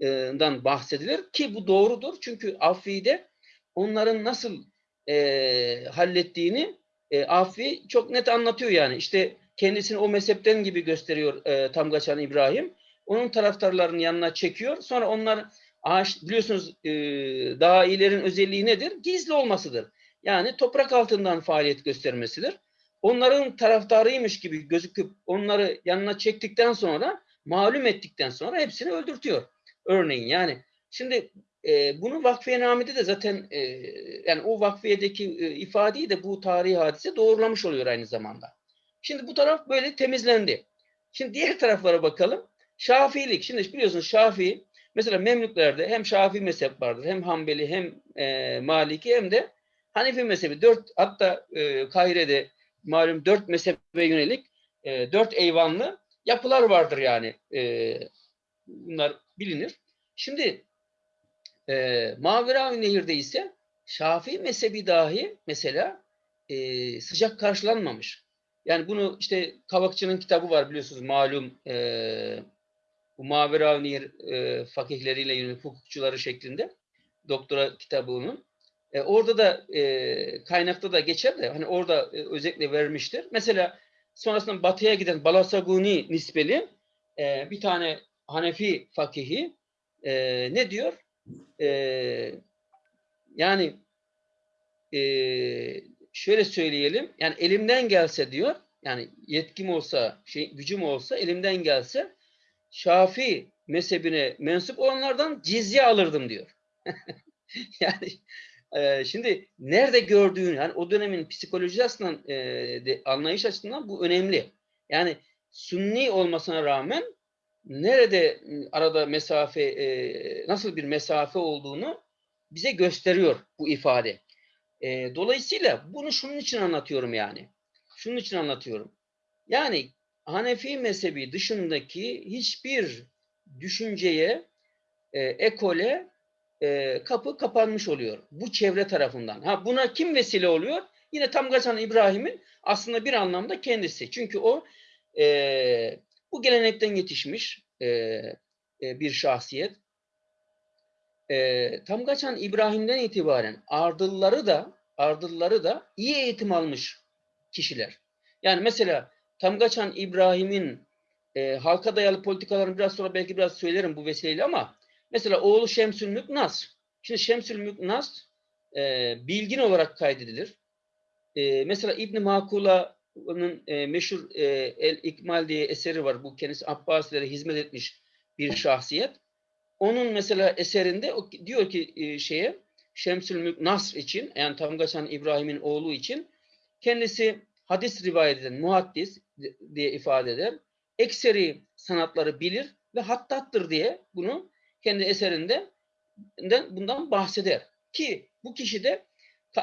kazıdığından bahsedilir ki bu doğrudur. Çünkü Affi'de onların nasıl e, hallettiğini e, Affi çok net anlatıyor yani. İşte kendisini o mezhepten gibi gösteriyor e, Tamgaçan İbrahim. Onun taraftarlarının yanına çekiyor. Sonra onlar ağaç biliyorsunuz e, dailerin özelliği nedir? Gizli olmasıdır. Yani toprak altından faaliyet göstermesidir onların taraftarıymış gibi gözüküp onları yanına çektikten sonra malum ettikten sonra hepsini öldürtüyor. Örneğin yani şimdi e, bunu vakfiyenamede de zaten e, yani o vakfiyedeki e, ifadeyi de bu tarihi hadise doğrulamış oluyor aynı zamanda. Şimdi bu taraf böyle temizlendi. Şimdi diğer taraflara bakalım. Şafiilik. Şimdi biliyorsunuz Şafii mesela Memlüklerde hem Şafii mezhep vardır hem Hanbeli hem e, Maliki hem de Hanefi mezhebi. Dört hatta e, Kahire'de malum dört mezhebe yönelik e, dört eyvanlı yapılar vardır yani. E, bunlar bilinir. Şimdi e, Maveravi Nehir'de ise Şafii mezhebi dahi mesela e, sıcak karşılanmamış. Yani bunu işte Kavakçı'nın kitabı var biliyorsunuz malum e, bu Maveravi Nehir e, fakihleriyle yönelik hukukçuları şeklinde doktora kitabı onun. E, orada da e, kaynakta da geçer de hani orada e, özellikle vermiştir. Mesela sonrasında batıya giden Balasaguni nispeli e, bir tane Hanefi fakihi e, ne diyor? E, yani e, şöyle söyleyelim yani elimden gelse diyor yani yetkim olsa şey gücüm olsa elimden gelse Şafi mezhebine mensup olanlardan cizye alırdım diyor. yani ee, şimdi nerede gördüğün, yani o dönemin psikolojisi açısından, e, de, anlayış açısından bu önemli. Yani Sünni olmasına rağmen nerede arada mesafe, e, nasıl bir mesafe olduğunu bize gösteriyor bu ifade. E, dolayısıyla bunu şunun için anlatıyorum yani. Şunun için anlatıyorum. Yani Hanefi mezhebi dışındaki hiçbir düşünceye, e, ekole e, kapı kapanmış oluyor. Bu çevre tarafından. Ha buna kim vesile oluyor? Yine Tamgaçan İbrahim'in aslında bir anlamda kendisi. Çünkü o e, bu gelenekten yetişmiş e, e, bir şahsiyet. E, Tamgaçan İbrahim'den itibaren ardılları da ardılları da iyi eğitim almış kişiler. Yani mesela Tamgaçan İbrahim'in e, halka dayalı politikalarını biraz sonra belki biraz söylerim bu vesileyle ama mesela oğlu Şemsül Müknas. Şimdi Şemsül Müknas e, bilgin olarak kaydedilir. E, mesela İbn Makula'nın e, meşhur e, El İkmal diye eseri var. Bu kendisi Abbasilere hizmet etmiş bir şahsiyet. Onun mesela eserinde o, diyor ki e, şeye Şemsül Mülk Nasr için yani Tamgaçan İbrahim'in oğlu için kendisi hadis rivayet eden muhaddis diye ifade eder. Ekseri sanatları bilir ve hattattır diye bunu kendi eserinde bundan bahseder. Ki bu kişi de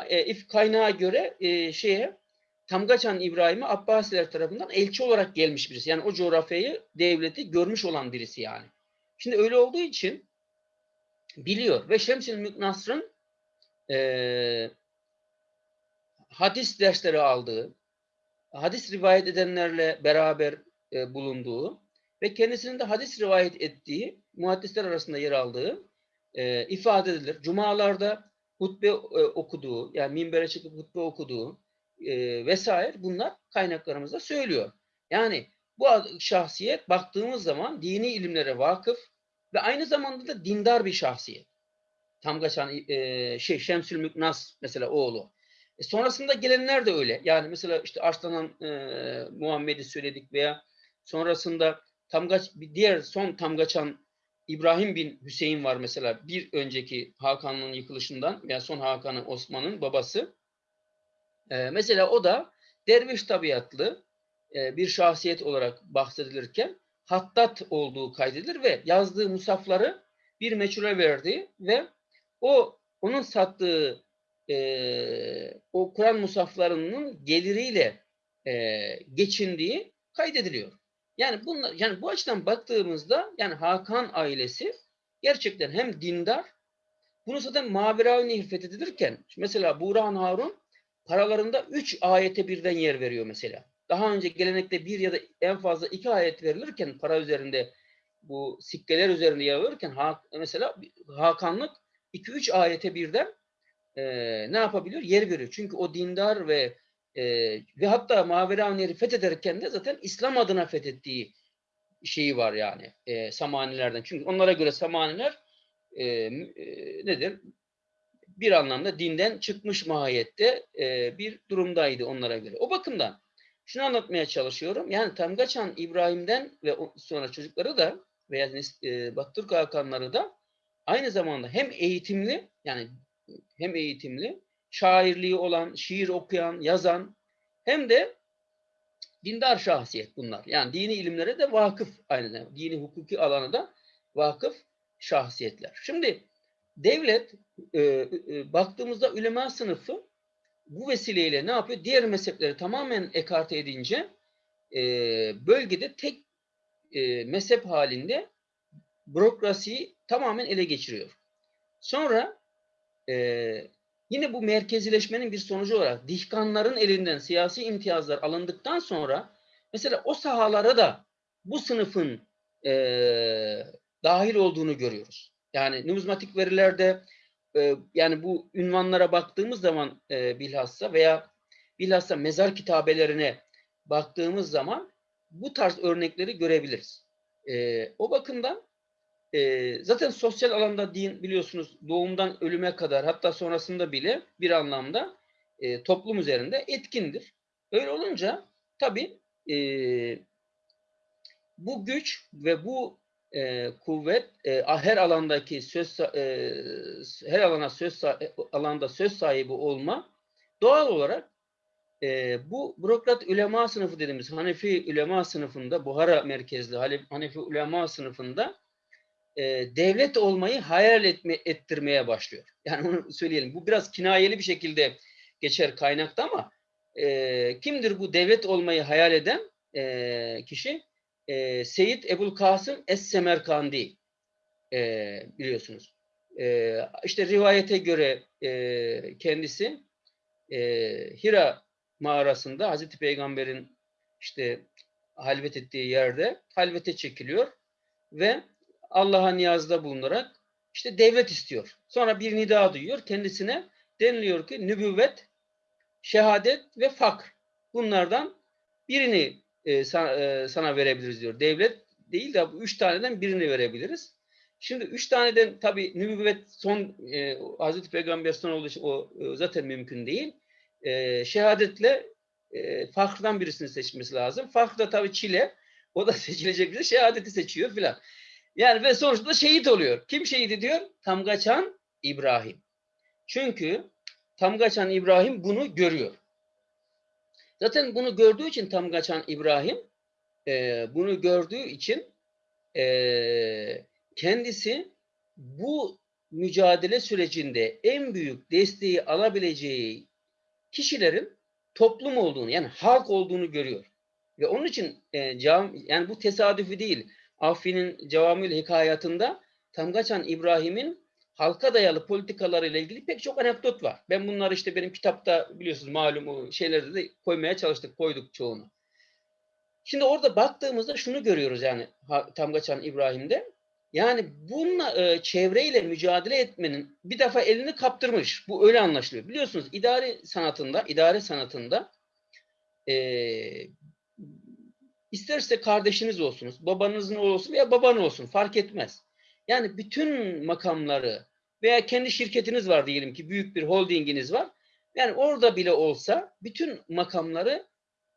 e, kaynağa göre e, şeye Tamgaçan İbrahim'e Abbasiler tarafından elçi olarak gelmiş birisi. Yani o coğrafyayı, devleti görmüş olan birisi yani. Şimdi öyle olduğu için biliyor ve Şemsil Müknasr'ın e, hadis dersleri aldığı, hadis rivayet edenlerle beraber e, bulunduğu ve kendisinin de hadis rivayet ettiği, muhaddisler arasında yer aldığı e, ifade edilir. Cumalarda hutbe e, okuduğu, yani minbere çıkıp hutbe okuduğu e, vesaire bunlar kaynaklarımızda söylüyor. Yani bu şahsiyet baktığımız zaman dini ilimlere vakıf ve aynı zamanda da dindar bir şahsiyet. Tamgaçan e, şey Şemsül Müknas mesela oğlu. E, sonrasında gelenler de öyle. Yani mesela işte Arslan'ın e, Muhammed'i söyledik veya sonrasında Tamgaç diğer son Tamgaçan İbrahim bin Hüseyin var mesela bir önceki Hakan'ın yıkılışından veya son Hakan'ın Osman'ın babası. E, mesela o da derviş tabiatlı e, bir şahsiyet olarak bahsedilirken hattat olduğu kaydedilir ve yazdığı musafları bir meçhule verdi ve o onun sattığı e, o Kur'an musaflarının geliriyle e, geçindiği kaydediliyor. Yani bunlar yani bu açıdan baktığımızda yani Hakan ailesi gerçekten hem dindar bunu zaten Maveravi Nehir fethedilirken mesela Burhan Harun paralarında üç ayete birden yer veriyor mesela. Daha önce gelenekte bir ya da en fazla iki ayet verilirken para üzerinde bu sikkeler üzerinde yer verirken mesela Hakanlık 2-3 ayete birden e, ne yapabiliyor? Yer veriyor. Çünkü o dindar ve e, ve hatta Maverane'yi fethederken de zaten İslam adına fethettiği şeyi var yani e, Samanilerden. Çünkü onlara göre Samaniler e, e, nedir? Bir anlamda dinden çıkmış mahiyette e, bir durumdaydı onlara göre. O bakımdan şunu anlatmaya çalışıyorum. Yani Tamgaçan İbrahim'den ve sonra çocukları da veya e, Baktürk Hakanları da aynı zamanda hem eğitimli yani hem eğitimli, şairliği olan, şiir okuyan, yazan hem de dindar şahsiyet bunlar. Yani dini ilimlere de vakıf aynı zamanda. Dini hukuki alana da vakıf şahsiyetler. Şimdi devlet e, e, baktığımızda ülema sınıfı bu vesileyle ne yapıyor? Diğer mezhepleri tamamen ekarte edince e, bölgede tek e, mezhep halinde bürokrasiyi tamamen ele geçiriyor. Sonra e, yine bu merkezileşmenin bir sonucu olarak dihkanların elinden siyasi imtiyazlar alındıktan sonra mesela o sahalara da bu sınıfın e, dahil olduğunu görüyoruz. Yani numizmatik verilerde e, yani bu ünvanlara baktığımız zaman e, bilhassa veya bilhassa mezar kitabelerine baktığımız zaman bu tarz örnekleri görebiliriz. E, o bakımdan e, zaten sosyal alanda din biliyorsunuz doğumdan ölüme kadar hatta sonrasında bile bir anlamda e, toplum üzerinde etkindir. Öyle olunca tabii e, bu güç ve bu e, kuvvet e, her alandaki söz e, her alana söz alanda söz sahibi olma doğal olarak e, bu bürokrat ulema sınıfı dediğimiz Hanefi ulema sınıfında Buhara merkezli Hanefi ulema sınıfında e, devlet olmayı hayal etme, ettirmeye başlıyor. Yani onu söyleyelim. Bu biraz kinayeli bir şekilde geçer kaynakta ama e, kimdir bu devlet olmayı hayal eden e, kişi? E, Seyit Ebul Kasım Es-Semerkandi e, biliyorsunuz. E, işte rivayete göre e, kendisi e, Hira mağarasında Hazreti Peygamber'in işte halvet ettiği yerde halvete çekiliyor ve Allah'a niyazda bulunarak işte devlet istiyor. Sonra bir nida duyuyor. Kendisine deniliyor ki nübüvvet, şehadet ve fakr. Bunlardan birini e, sana, e, sana verebiliriz diyor. Devlet değil de bu üç taneden birini verebiliriz. Şimdi üç taneden tabi nübüvvet son e, Hazreti Peygamber son olduğu için o e, zaten mümkün değil. E, şehadetle e, fakrdan birisini seçmesi lazım. Fakr da tabi çile. O da seçilecek bize şehadeti seçiyor filan. Yani ve sonuçta şehit oluyor. Kim şehit ediyor? Tamgaçan İbrahim. Çünkü Tamgaçan İbrahim bunu görüyor. Zaten bunu gördüğü için Tamgaçan İbrahim e, bunu gördüğü için e, kendisi bu mücadele sürecinde en büyük desteği alabileceği kişilerin toplum olduğunu yani halk olduğunu görüyor. Ve onun için e, cam, yani bu tesadüfi değil. Affin'in Cevamül Hikayatında Tamgaçan İbrahim'in halka dayalı politikalarıyla ilgili pek çok anekdot var. Ben bunları işte benim kitapta biliyorsunuz malum şeylerde de koymaya çalıştık, koyduk çoğunu. Şimdi orada baktığımızda şunu görüyoruz yani Tamgaçan İbrahim'de. Yani bununla e, çevreyle mücadele etmenin bir defa elini kaptırmış. Bu öyle anlaşılıyor. Biliyorsunuz idare sanatında, idare sanatında e, isterse kardeşiniz olsunuz, babanızın olsun veya baban olsun fark etmez. Yani bütün makamları veya kendi şirketiniz var diyelim ki büyük bir holdinginiz var. Yani orada bile olsa bütün makamları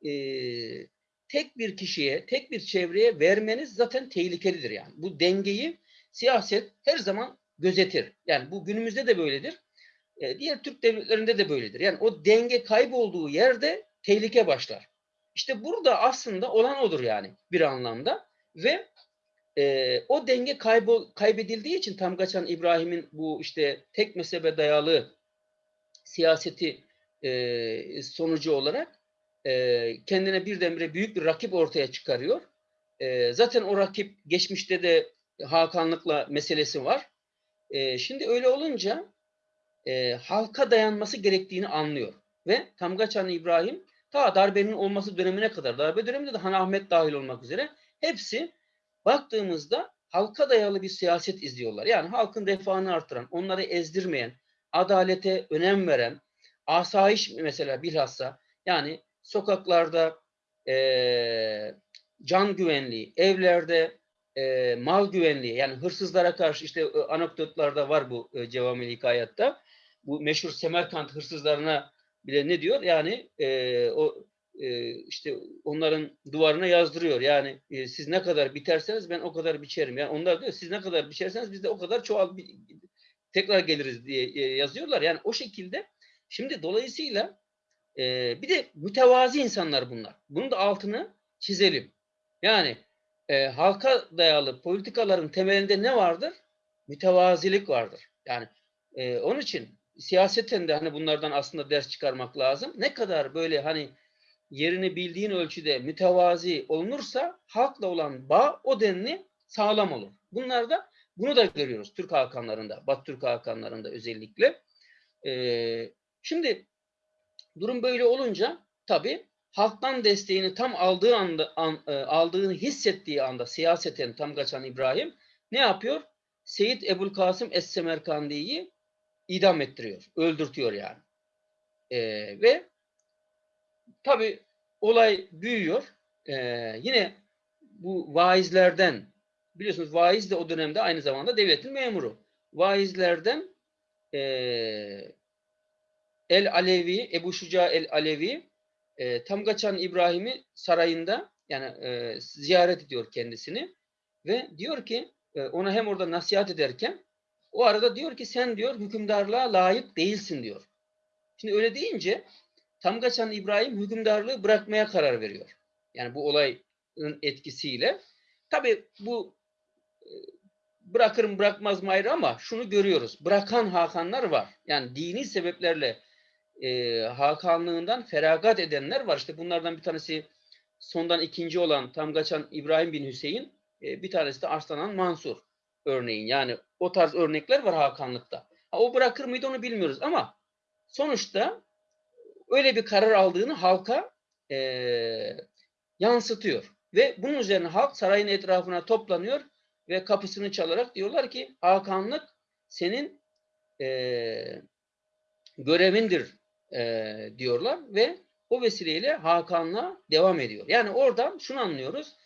e, tek bir kişiye, tek bir çevreye vermeniz zaten tehlikelidir yani. Bu dengeyi siyaset her zaman gözetir. Yani bu günümüzde de böyledir. E, diğer Türk devletlerinde de böyledir. Yani o denge kaybolduğu yerde tehlike başlar. İşte burada aslında olan odur yani bir anlamda ve e, o denge kaybol, kaybedildiği için Tamgaçan İbrahim'in bu işte tek mezhebe dayalı siyaseti e, sonucu olarak e, kendine birdenbire büyük bir rakip ortaya çıkarıyor. E, zaten o rakip geçmişte de Hakanlıkla meselesi var. E, şimdi öyle olunca e, halka dayanması gerektiğini anlıyor. Ve Tamgaçan İbrahim ta darbenin olması dönemine kadar, darbe döneminde de Han Ahmet dahil olmak üzere hepsi baktığımızda halka dayalı bir siyaset izliyorlar. Yani halkın refahını artıran, onları ezdirmeyen, adalete önem veren, asayiş mesela bilhassa yani sokaklarda e, can güvenliği, evlerde e, mal güvenliği yani hırsızlara karşı işte e, anekdotlarda var bu e, Cevamil Hikayat'ta. Bu meşhur Semerkant hırsızlarına bile ne diyor? Yani e, o e, işte onların duvarına yazdırıyor. Yani e, siz ne kadar biterseniz ben o kadar biçerim. Yani onlar diyor siz ne kadar biçerseniz biz de o kadar çoğal tekrar geliriz diye e, yazıyorlar. Yani o şekilde şimdi dolayısıyla bir de mütevazi insanlar bunlar. Bunun da altını çizelim. Yani halka dayalı politikaların temelinde ne vardır? Mütevazilik vardır. Yani onun için siyaseten de hani bunlardan aslında ders çıkarmak lazım. Ne kadar böyle hani yerini bildiğin ölçüde mütevazi olunursa halkla olan bağ o denli sağlam olur. Bunlar da bunu da görüyoruz Türk Hakanlarında, Batı Türk Hakanlarında özellikle. Ee, şimdi durum böyle olunca tabii halktan desteğini tam aldığı anda an, e, aldığını hissettiği anda siyaseten tam kaçan İbrahim ne yapıyor? Seyit Ebul Kasım Es-Semerkandi'yi idam ettiriyor, öldürtüyor yani. Ee, ve Tabi olay büyüyor. Ee, yine bu vaizlerden biliyorsunuz vaiz de o dönemde aynı zamanda devletin memuru. Vaizlerden e, El Alevi, Ebu Şuca El Alevi e, Tamgaçan İbrahim'i sarayında yani e, ziyaret ediyor kendisini ve diyor ki e, ona hem orada nasihat ederken o arada diyor ki sen diyor hükümdarlığa layık değilsin diyor. Şimdi öyle deyince Tamgaçan İbrahim hükümdarlığı bırakmaya karar veriyor. Yani bu olayın etkisiyle. Tabi bu e, bırakırım bırakmaz mı ayrı ama şunu görüyoruz. Bırakan Hakanlar var. Yani dini sebeplerle e, Hakanlığından feragat edenler var. İşte bunlardan bir tanesi sondan ikinci olan Tamgaçan İbrahim bin Hüseyin, e, bir tanesi de Arslan Mansur. örneğin. Yani o tarz örnekler var Hakanlıkta. Ha, o bırakır mıydı onu bilmiyoruz ama sonuçta öyle bir karar aldığını halka eee, yansıtıyor. Ve bunun üzerine halk sarayın etrafına toplanıyor ve kapısını çalarak diyorlar ki Hakanlık senin eee, görevindir eee, diyorlar ve o vesileyle Hakan'la devam ediyor. Yani oradan şunu anlıyoruz.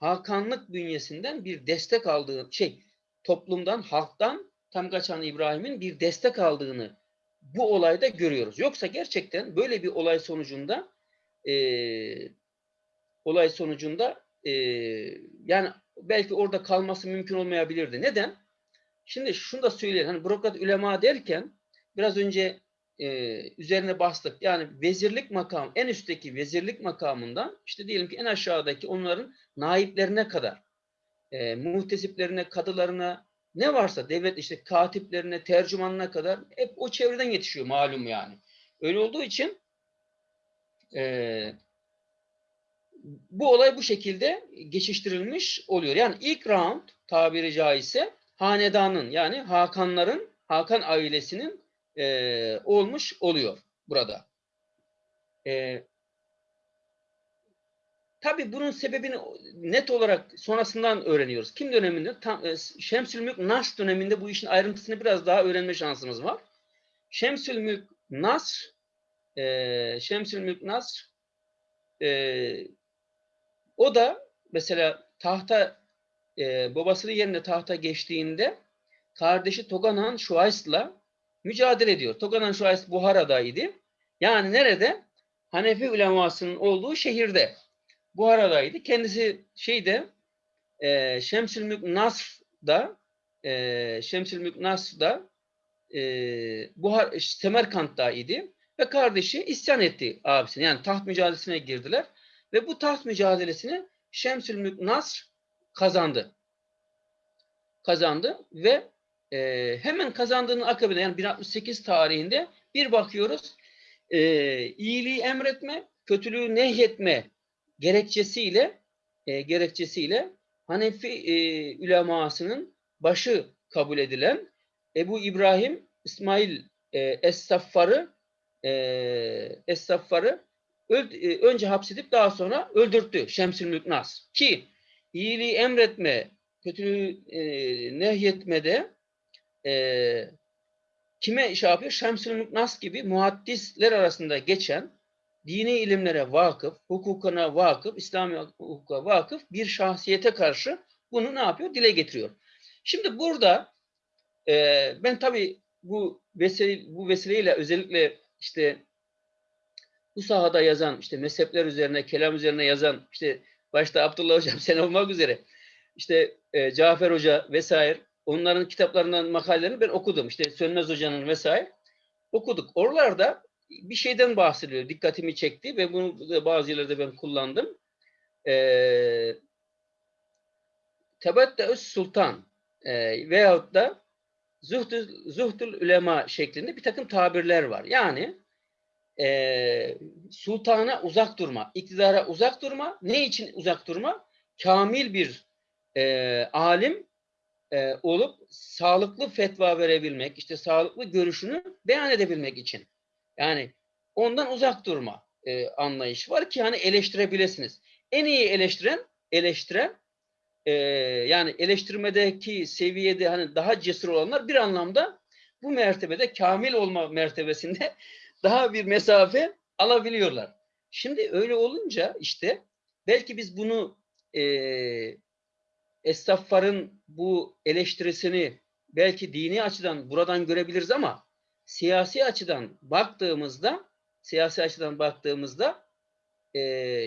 Hakanlık bünyesinden bir destek aldığı şey toplumdan, halktan tam kaçan İbrahim'in bir destek aldığını bu olayda görüyoruz. Yoksa gerçekten böyle bir olay sonucunda eee, olay sonucunda eee, yani belki orada kalması mümkün olmayabilirdi. Neden? Şimdi şunu da söyleyelim. Hani bürokrat ulema derken biraz önce eee, üzerine bastık. Yani vezirlik makam, en üstteki vezirlik makamından işte diyelim ki en aşağıdaki onların naiplerine kadar eee muhtesiplerine, kadılarına ne varsa devlet işte katiplerine, tercümanına kadar hep o çevreden yetişiyor malum yani. Öyle olduğu için eee, bu olay bu şekilde geçiştirilmiş oluyor. Yani ilk round tabiri caizse hanedanın yani Hakanların, Hakan ailesinin eee, olmuş oluyor burada. Eee Tabii bunun sebebini net olarak sonrasından öğreniyoruz. Kim döneminde? Tam, e, Şemsülmülk Nasr döneminde bu işin ayrıntısını biraz daha öğrenme şansımız var. Şemsülmülk Nasr e, Şemsülmülk Nasr e, o da mesela tahta e, babasının yerine tahta geçtiğinde kardeşi Toganan Şuays'la mücadele ediyor. Toganan Şuays Buhara'daydı. Yani nerede? Hanefi ulemasının olduğu şehirde. Buhara'daydı. Kendisi şeyde e, Şemsülmülk Nasr'da e, Şemsülmülk Nasr'da e, Buhar, Semerkant'ta idi ve kardeşi isyan etti abisine. Yani taht mücadelesine girdiler ve bu taht mücadelesini Şemsülmülk Nasr kazandı. Kazandı ve e, hemen kazandığının akabinde yani 1068 tarihinde bir bakıyoruz e, iyiliği emretme, kötülüğü nehyetme gerekçesiyle e, gerekçesiyle Hanefi e, ulemasının başı kabul edilen Ebu İbrahim İsmail e, Es-Saffar'ı e, Es-Saffar'ı e, önce hapsedip daha sonra öldürttü Şemsülmülk Nas. Ki iyiliği emretme, kötülüğü e, nehyetmede e, kime şey yapıyor? Şemsülmülk Nas gibi muhaddisler arasında geçen dini ilimlere vakıf, hukukuna vakıf, İslami hukuka vakıf bir şahsiyete karşı bunu ne yapıyor? Dile getiriyor. Şimdi burada e, ben tabii bu vesile, bu vesileyle özellikle işte bu sahada yazan, işte mezhepler üzerine, kelam üzerine yazan, işte başta Abdullah Hocam sen olmak üzere, işte e, Cafer Hoca vesaire, onların kitaplarından makalelerini ben okudum. İşte Sönmez Hoca'nın vesaire okuduk. Oralarda bir şeyden bahsediyor. Dikkatimi çekti ve bunu bazı yerlerde ben kullandım. Ee, Tebetteüs Sultan e, veyahut da Zuhdül, Zuhdül Ulema şeklinde bir takım tabirler var. Yani e, sultana uzak durma, iktidara uzak durma. Ne için uzak durma? Kamil bir e, alim e, olup sağlıklı fetva verebilmek, işte sağlıklı görüşünü beyan edebilmek için. Yani ondan uzak durma e, anlayış var ki hani eleştirebilirsiniz. En iyi eleştiren, eleştiren e, yani eleştirmedeki seviyede hani daha cesur olanlar bir anlamda bu mertebede kamil olma mertebesinde daha bir mesafe alabiliyorlar. Şimdi öyle olunca işte belki biz bunu e, Estağfar'ın bu eleştirisini belki dini açıdan buradan görebiliriz ama siyasi açıdan baktığımızda siyasi açıdan baktığımızda e,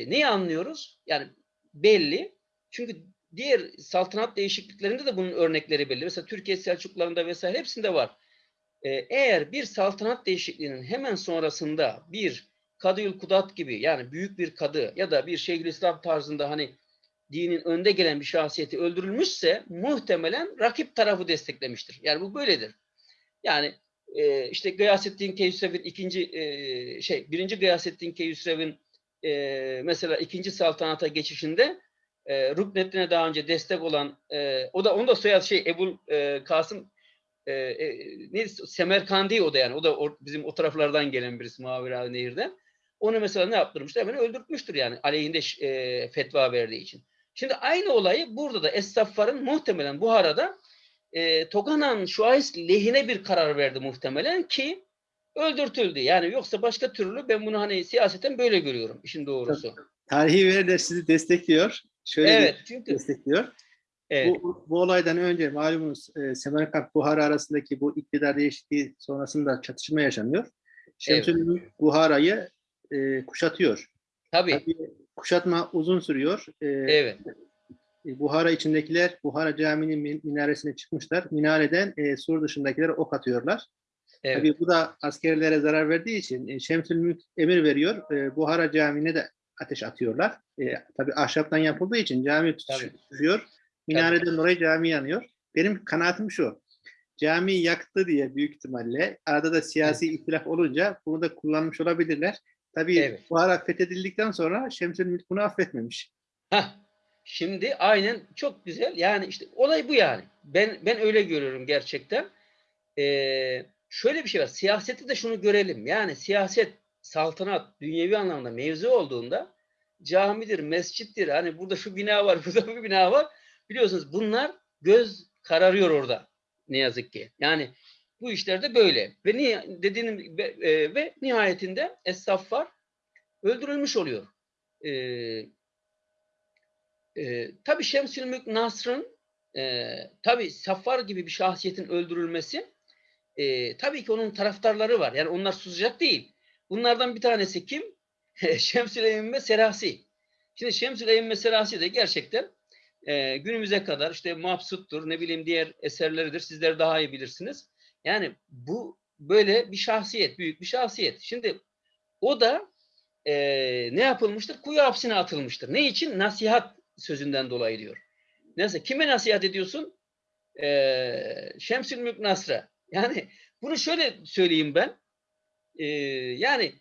neyi anlıyoruz? Yani belli. Çünkü diğer saltanat değişikliklerinde de bunun örnekleri belli. Mesela Türkiye Selçuklularında vesaire hepsinde var. E, eğer bir saltanat değişikliğinin hemen sonrasında bir Kadıyül Kudat gibi yani büyük bir kadı ya da bir Şeyhülislam tarzında hani dinin önde gelen bir şahsiyeti öldürülmüşse muhtemelen rakip tarafı desteklemiştir. Yani bu böyledir. Yani e, işte Gıyasettin Keyhüsrev'in ikinci e, şey birinci Gıyasettin Keyhüsrev'in e, mesela ikinci saltanata geçişinde e, Ruknettin'e daha önce destek olan e, o da onun da soyadı şey Ebul e, Kasım e, e, neydi? Semerkandi o da yani. O da o- bizim o taraflardan gelen birisi Mavera Nehir'den. Onu mesela ne yaptırmıştır? Hemen öldürtmüştür yani aleyhinde e, fetva verdiği için. Şimdi aynı olayı burada da Es-Saffar'ın muhtemelen Buhara'da e, Toganan Şuays lehine bir karar verdi muhtemelen ki öldürtüldü. Yani yoksa başka türlü ben bunu hani siyaseten böyle görüyorum işin doğrusu. Tarihi veriler sizi destekliyor. Şöyle Evet çünkü destekliyor. evet, Bu, bu olaydan önce malumunuz e, Semerkant Buhara arasındaki bu iktidar değişikliği sonrasında çatışma yaşanıyor. Şemsülmülk Buhara'yı e, kuşatıyor. tabii Tabii kuşatma uzun sürüyor. E, evet e, Buhara içindekiler Buhara Camii'nin min- minaresine çıkmışlar. Minareden e, sur dışındakiler ok atıyorlar. evet Tabii bu da askerlere zarar verdiği için e, Şemsülmülk emir veriyor. E, Buhara Camii'ne de ateş atıyorlar. E, tabii ahşaptan yapıldığı için cami Tabii. tutuşuyor. Minareden dolayı cami yanıyor. Benim kanaatim şu. Cami yaktı diye büyük ihtimalle arada da siyasi ihtilaf olunca bunu da kullanmış olabilirler. Tabii Evet. Buhara fethedildikten sonra Şemsülmülk bunu affetmemiş. Hah, şimdi aynen çok güzel. Yani işte olay bu yani. Ben ben öyle görüyorum gerçekten. Ee, şöyle bir şey var. Siyasette de şunu görelim. Yani siyaset, saltanat, dünyevi anlamda mevzu olduğunda camidir, mescittir. Hani burada şu bina var, burada bu bina var. Biliyorsunuz bunlar göz kararıyor orada. Ne yazık ki. Yani bu işlerde böyle. Ve niye dediğim ve, e, ve nihayetinde Es-Saffar öldürülmüş oluyor. Ee, e, tabii Şemsülmülk Nasr'ın e, tabii Saffar gibi bir şahsiyetin öldürülmesi e, tabii ki onun taraftarları var. Yani onlar susacak değil. Bunlardan bir tanesi kim? Şemsül Eyyimme Serasi. Şimdi Şemsül Eyyimme Serasi de gerçekten e, günümüze kadar işte Mabsut'tur, ne bileyim diğer eserleridir. Sizler daha iyi bilirsiniz. Yani bu böyle bir şahsiyet, büyük bir şahsiyet. Şimdi o da e, ne yapılmıştır? Kuyu hapsine atılmıştır. Ne için? Nasihat sözünden dolayı diyor. Neyse kime nasihat ediyorsun? Ee, Şemsül Mülk Nasr'a. Yani bunu şöyle söyleyeyim ben. Ee, yani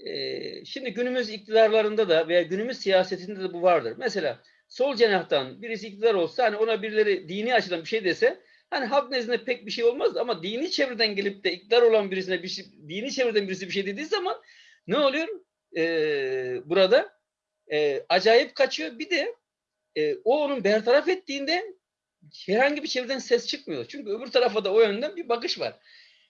e, şimdi günümüz iktidarlarında da veya günümüz siyasetinde de bu vardır. Mesela sol cenahtan birisi iktidar olsa hani ona birileri dini açıdan bir şey dese hani halk nezdinde pek bir şey olmaz ama dini çevreden gelip de iktidar olan birisine bir şey, dini çevreden birisi bir şey dediği zaman ne oluyor? Ee, burada e, acayip kaçıyor. Bir de e, o onun bertaraf ettiğinde herhangi bir çevreden ses çıkmıyor. Çünkü öbür tarafa da o yönden bir bakış var.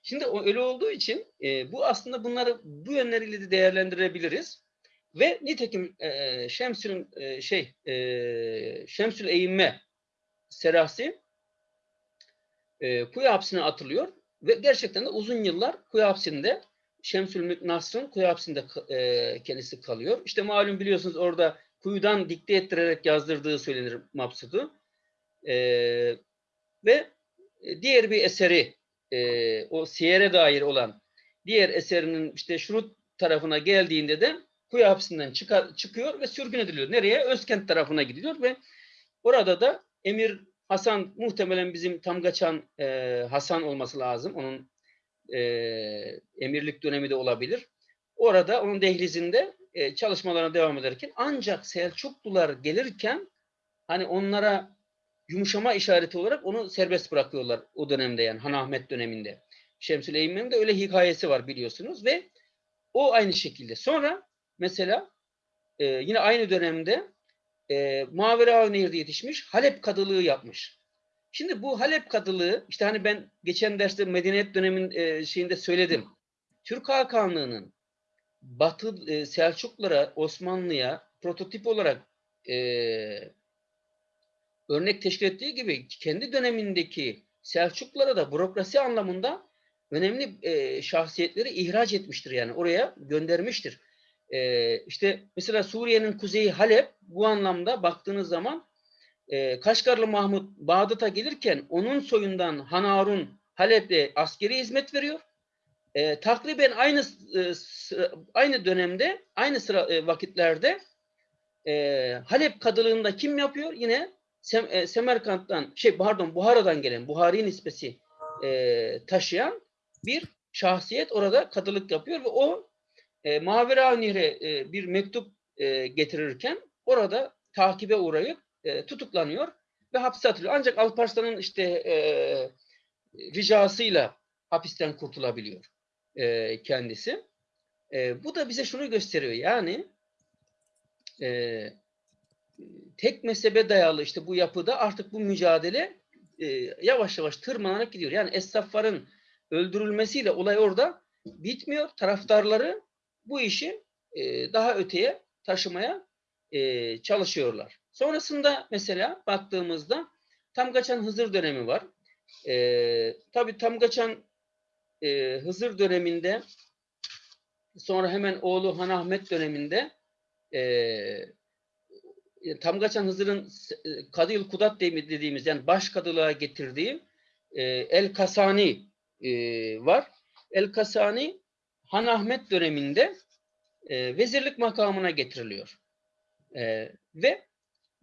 Şimdi o öyle olduğu için e, bu aslında bunları bu yönleriyle de değerlendirebiliriz. Ve nitekim e, Şemsül e, şey e, Şemsül Eğinme Serasi e, kuyu hapsine atılıyor ve gerçekten de uzun yıllar kuyu hapsinde Şemsül Mülk Nasr'ın kuyu hapsinde e, kendisi kalıyor. İşte malum biliyorsunuz orada kuyudan dikte ettirerek yazdırdığı söylenir Mabsut'u. E, ve diğer bir eseri e, o siyere dair olan diğer eserinin işte şurut tarafına geldiğinde de kuyu hapsinden çıkar, çıkıyor ve sürgün ediliyor. Nereye? Özkent tarafına gidiyor ve orada da Emir Hasan muhtemelen bizim Tamgaçan e, Hasan olması lazım. Onun e, emirlik dönemi de olabilir. Orada onun dehlizinde e, çalışmalarına devam ederken ancak Selçuklular gelirken hani onlara yumuşama işareti olarak onu serbest bırakıyorlar o dönemde yani Han Ahmet döneminde. Şemsül Eymmen'in de öyle hikayesi var biliyorsunuz ve o aynı şekilde. Sonra mesela e, yine aynı dönemde e, Mavera Nehir'de yetişmiş Halep kadılığı yapmış. Şimdi bu Halep kadılığı işte hani ben geçen derste medeniyet dönemin e, şeyinde söyledim. Türk Hakanlığı'nın Batı e, Selçuklulara, Osmanlı'ya prototip olarak e, örnek teşkil ettiği gibi kendi dönemindeki Selçuklulara da bürokrasi anlamında önemli e, şahsiyetleri ihraç etmiştir yani oraya göndermiştir. E, işte mesela Suriye'nin kuzeyi Halep bu anlamda baktığınız zaman e, Kaşgarlı Mahmut Bağdat'a gelirken onun soyundan Han Harun Halep'te askeri hizmet veriyor. E, takriben aynı e, aynı dönemde, aynı sıra e, vakitlerde e, Halep kadılığında kim yapıyor? Yine Sem, e, Semerkant'tan, şey pardon Buhara'dan gelen, Buhari nispesi e, taşıyan bir şahsiyet orada kadılık yapıyor ve o e, Mavera Nehre e, bir mektup e, getirirken orada takibe uğrayıp e, tutuklanıyor ve hapse atılıyor. Ancak Alparslan'ın işte e, ricasıyla hapisten kurtulabiliyor e, kendisi. E, bu da bize şunu gösteriyor. Yani e, tek mezhebe dayalı işte bu yapıda artık bu mücadele e, yavaş yavaş tırmanarak gidiyor. Yani esnafların öldürülmesiyle olay orada bitmiyor. Taraftarları bu işi e, daha öteye taşımaya e, çalışıyorlar. Sonrasında mesela baktığımızda Tamgaçan Hızır dönemi var. E, tabii Tamgaçan e, Hızır döneminde sonra hemen oğlu Han Ahmet döneminde e, Tamgaçan Hızır'ın e, Kadıyıl Kudat dediğimiz yani baş kadılığa getirdiği e, El Kasani e, var. El Kasani Han Ahmet döneminde e, vezirlik makamına getiriliyor. E, ve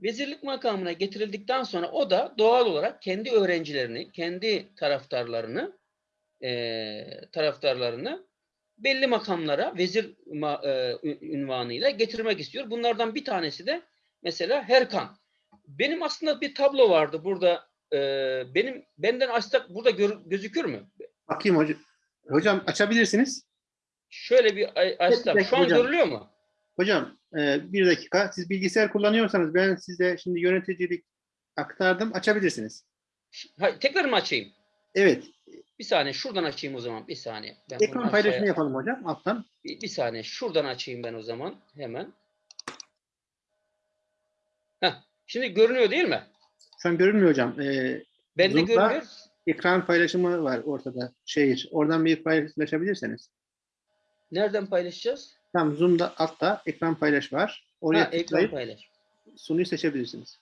vezirlik makamına getirildikten sonra o da doğal olarak kendi öğrencilerini, kendi taraftarlarını e, taraftarlarını belli makamlara vezir ma, e, ünvanıyla getirmek istiyor. Bunlardan bir tanesi de mesela Herkan. Benim aslında bir tablo vardı burada. E, benim benden açsak burada gör, gözükür mü? Bakayım hocam. Hocam açabilirsiniz. Şöyle bir dakika Şu an hocam. görülüyor mu? Hocam e, bir dakika. Siz bilgisayar kullanıyorsanız ben size şimdi yöneticilik aktardım. Açabilirsiniz. Ha, tekrar mı açayım? Evet. Bir saniye şuradan açayım o zaman. Bir saniye. Ben Ekran aşağıya- paylaşımı yapalım hocam alttan. Bir, bir saniye şuradan açayım ben o zaman hemen. Heh, şimdi görünüyor değil mi? Şu an görünmüyor hocam. E, Bende Zoom'da- görünüyor. ekran paylaşımı var ortada. Şehir. Oradan bir paylaşabilirseniz. Nereden paylaşacağız? Tam Zoom'da altta ekran paylaş var. Oraya Ha, ekran tıklayıp paylaş. sunuyu seçebilirsiniz.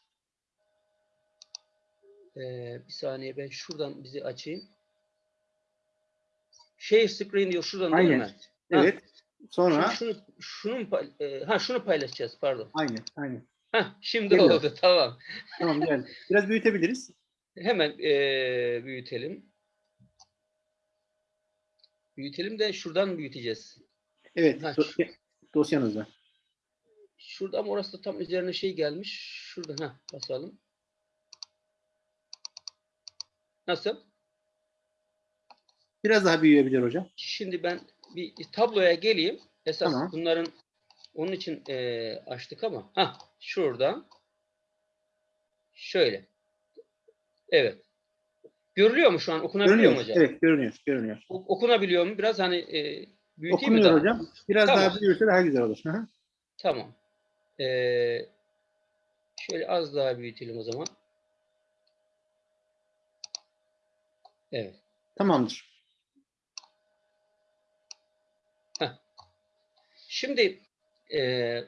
Ee, bir saniye ben şuradan bizi açayım. Share screen diyor şuradan değil Aynen. mi? Ha, Evet. Sonra Şunu, şunu, şunu e, ha şunu paylaşacağız pardon. aynen aynen. Ha şimdi Geliyor. oldu tamam. Tamam geldi. Biraz büyütebiliriz. Hemen e, büyütelim. Büyütelim de şuradan büyüteceğiz. Evet. Dosya- dosyanızda. Şurada ama orası da tam üzerine şey gelmiş. Şurada ha basalım. Nasıl? Biraz daha büyüyebilir hocam. Şimdi ben bir tabloya geleyim. Esas Tamam. bunların onun için eee, açtık ama ha şuradan şöyle. Evet. Görülüyor mu şu an? Okunabiliyor Görünüyor. mu hocam? Evet görünüyor. Görünüyor. O- Okunabiliyor mu? Biraz hani eee büyüteyim Okunuyor daha? hocam. Biraz Tamam. daha büyürse daha güzel olur. Hı hı. Tamam. Eee, şöyle az daha büyütelim o zaman. Evet. Tamamdır. Şimdi e,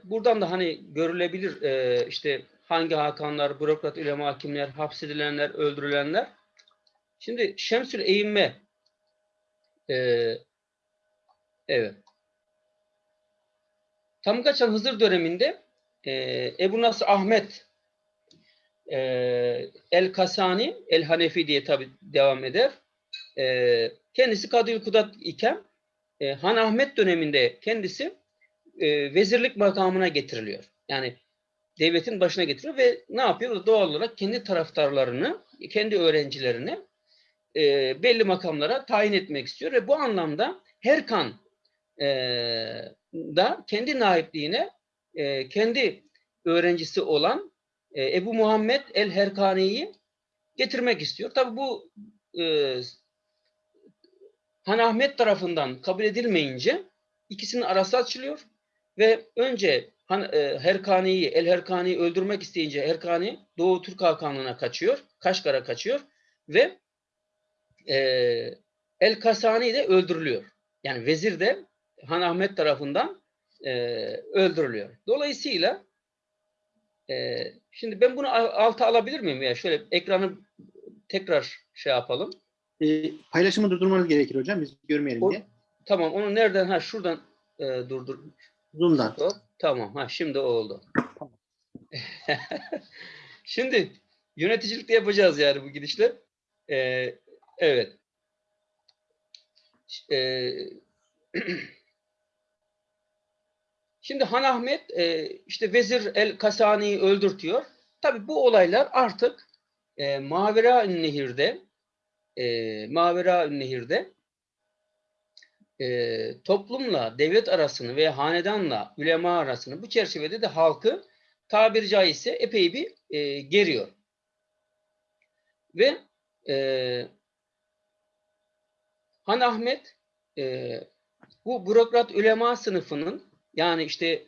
buradan da hani görülebilir e, işte hangi hakanlar, bürokrat, ulema, hakimler, hapsedilenler, öldürülenler. Şimdi Şemsül Eğinme e, evet. Tamgaçan Hızır döneminde e, Ebu Nasr Ahmet e, El Kasani, El Hanefi diye tabi devam eder. E, kendisi Kadıyıl Kudat iken e, Han Ahmet döneminde kendisi e, vezirlik makamına getiriliyor. Yani devletin başına getiriyor ve ne yapıyor? Doğal olarak kendi taraftarlarını, kendi öğrencilerini e, belli makamlara tayin etmek istiyor ve bu anlamda Herkan e, da kendi naipliğine e, kendi öğrencisi olan e, Ebu Muhammed el-Herkani'yi getirmek istiyor. Tabi bu e, Han Ahmet tarafından kabul edilmeyince ikisinin arası açılıyor ve önce Han, e, Herkani'yi, El Herkani'yi öldürmek isteyince Herkani Doğu Türk Hakanlığı'na kaçıyor, Kaşgar'a kaçıyor ve e, El Kasani de öldürülüyor. Yani vezir de Han Ahmet tarafından e, öldürülüyor. Dolayısıyla e, şimdi ben bunu al- alta alabilir miyim ya? Şöyle ekranı tekrar şey yapalım. E, paylaşımı durdurmanız gerekir hocam. Biz görmeyelim O- diye. Tamam onu nereden? Ha şuradan e, durdur. Zoom'dan. Hop, tamam. Ha şimdi oldu. şimdi yöneticilikte yapacağız yani bu gidişle. Ee, evet. Ee, Şimdi Han Ahmet e, işte Vezir El Kasani'yi öldürtüyor. Tabi bu olaylar artık e, Mavera Nehir'de e, Mavera Nehir'de e, toplumla devlet arasını ve hanedanla ülema arasını bu çerçevede de halkı tabiri caizse epey bir e, geriyor. Ve e, Han Ahmet e, bu bürokrat ülema sınıfının yani işte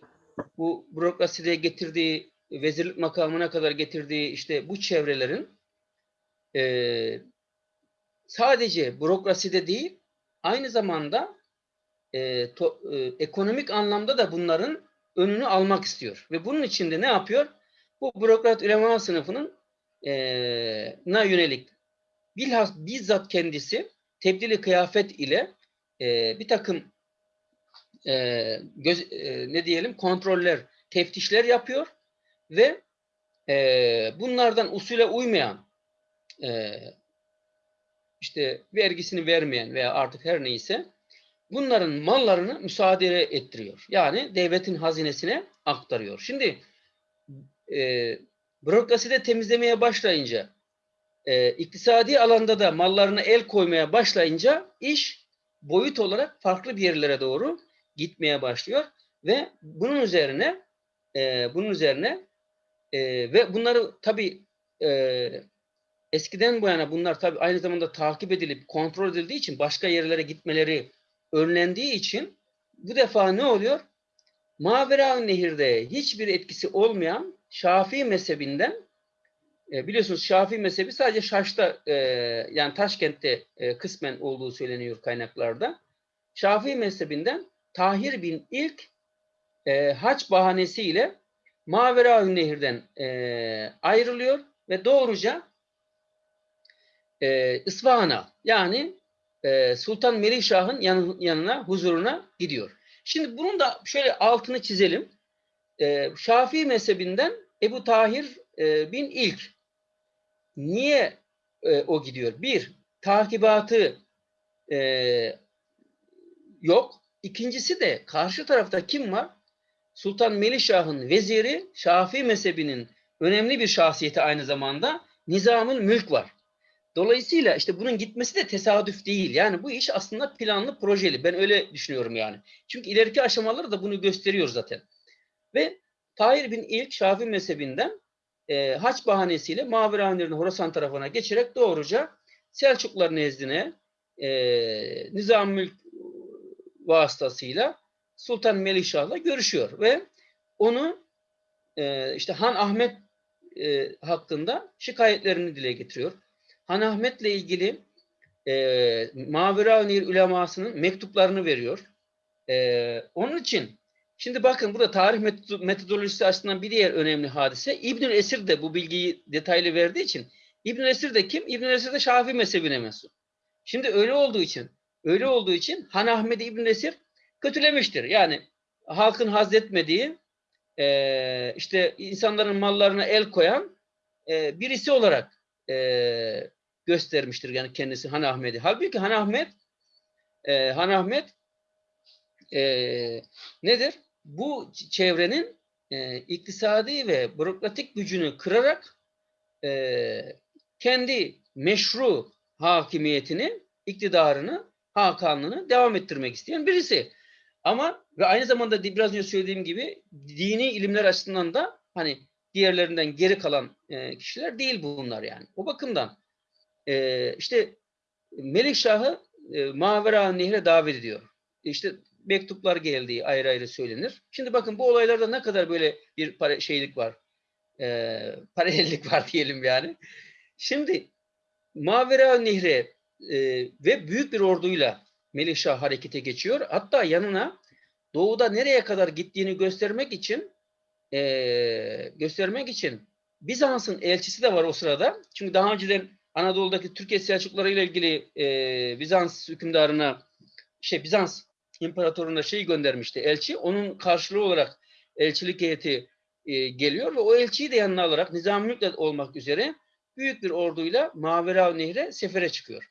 bu bürokraside getirdiği vezirlik makamına kadar getirdiği işte bu çevrelerin e, sadece bürokraside değil aynı zamanda e, to, e, ekonomik anlamda da bunların önünü almak istiyor. Ve bunun için de ne yapıyor? Bu bürokrat ülema sınıfının e, na yönelik bilhas bizzat kendisi tebdili kıyafet ile e, bir takım e, göz, e, ne diyelim kontroller, teftişler yapıyor ve e, bunlardan usule uymayan e, işte vergisini vermeyen veya artık her neyse bunların mallarını müsaade ettiriyor. Yani devletin hazinesine aktarıyor. Şimdi e, bürokraside temizlemeye başlayınca e, iktisadi alanda da mallarına el koymaya başlayınca iş boyut olarak farklı bir yerlere doğru gitmeye başlıyor ve bunun üzerine e, bunun üzerine e, ve bunları tabi e, eskiden bu yana bunlar tabi aynı zamanda takip edilip kontrol edildiği için başka yerlere gitmeleri önlendiği için bu defa ne oluyor? Mavera Nehir'de hiçbir etkisi olmayan Şafii mezhebinden e, biliyorsunuz Şafii mezhebi sadece Şaş'ta e, yani Taşkent'te e, kısmen olduğu söyleniyor kaynaklarda. Şafii mezhebinden Tahir bin ilk e, haç bahanesiyle Mavera Nehir'den e, ayrılıyor ve doğruca e, İsfahan'a yani e, Sultan Melikşah'ın yan, yanına, huzuruna gidiyor. Şimdi bunun da şöyle altını çizelim. E, Şafii mezhebinden Ebu Tahir e, bin ilk niye e, o gidiyor? Bir, takibatı e, yok. İkincisi de karşı tarafta kim var? Sultan Melikşah'ın veziri Şafii mezhebinin önemli bir şahsiyeti aynı zamanda Nizamül Mülk var. Dolayısıyla işte bunun gitmesi de tesadüf değil. Yani bu iş aslında planlı, projeli. Ben öyle düşünüyorum yani. Çünkü ileriki aşamaları da bunu gösteriyor zaten. Ve Tahir bin İlk Şafii mezhebinden e, haç bahanesiyle Maverahanlerin Horasan tarafına geçerek doğruca Selçuklular nezdine e, Nizam Mülk vasıtasıyla Sultan Melikşah'la görüşüyor ve onu e, işte Han Ahmet e, hakkında şikayetlerini dile getiriyor. Han Ahmet'le ilgili e, Maverahanir ulemasının mektuplarını veriyor. E, onun için Şimdi bakın burada tarih metodolojisi açısından bir diğer önemli hadise. İbnül Esir de bu bilgiyi detaylı verdiği için İbnül Esir de kim? İbnül Esir de Şafii mezhebine mensup. Şimdi öyle olduğu için öyle olduğu için Han Ahmed İbnül Esir kötülemiştir. Yani halkın hazretmediği e, işte insanların mallarına el koyan e, birisi olarak e, göstermiştir yani kendisi Han Ahmet'i. Halbuki Han Ahmet e, Han Ahmet e, nedir? bu çevrenin e, iktisadi ve bürokratik gücünü kırarak e, kendi meşru hakimiyetini, iktidarını, hakanlığını devam ettirmek isteyen birisi. Ama ve aynı zamanda biraz önce söylediğim gibi dini ilimler açısından da hani diğerlerinden geri kalan e, kişiler değil bunlar yani. O bakımdan e, işte Melikşah'ı e, Mavera Nehre davet ediyor. İşte mektuplar geldiği ayrı ayrı söylenir. Şimdi bakın bu olaylarda ne kadar böyle bir para, şeylik var. E, paralellik var diyelim yani. Şimdi Mavera Nehri e, ve büyük bir orduyla Melikşah harekete geçiyor. Hatta yanına doğuda nereye kadar gittiğini göstermek için e, göstermek için Bizans'ın elçisi de var o sırada. Çünkü daha önceden Anadolu'daki Türkiye Selçukluları ile ilgili e, Bizans hükümdarına şey Bizans imparatoruna şey göndermişti elçi. Onun karşılığı olarak elçilik heyeti e, geliyor ve o elçiyi de yanına alarak Nizamülk'le olmak üzere büyük bir orduyla Mavera Nehre sefere çıkıyor.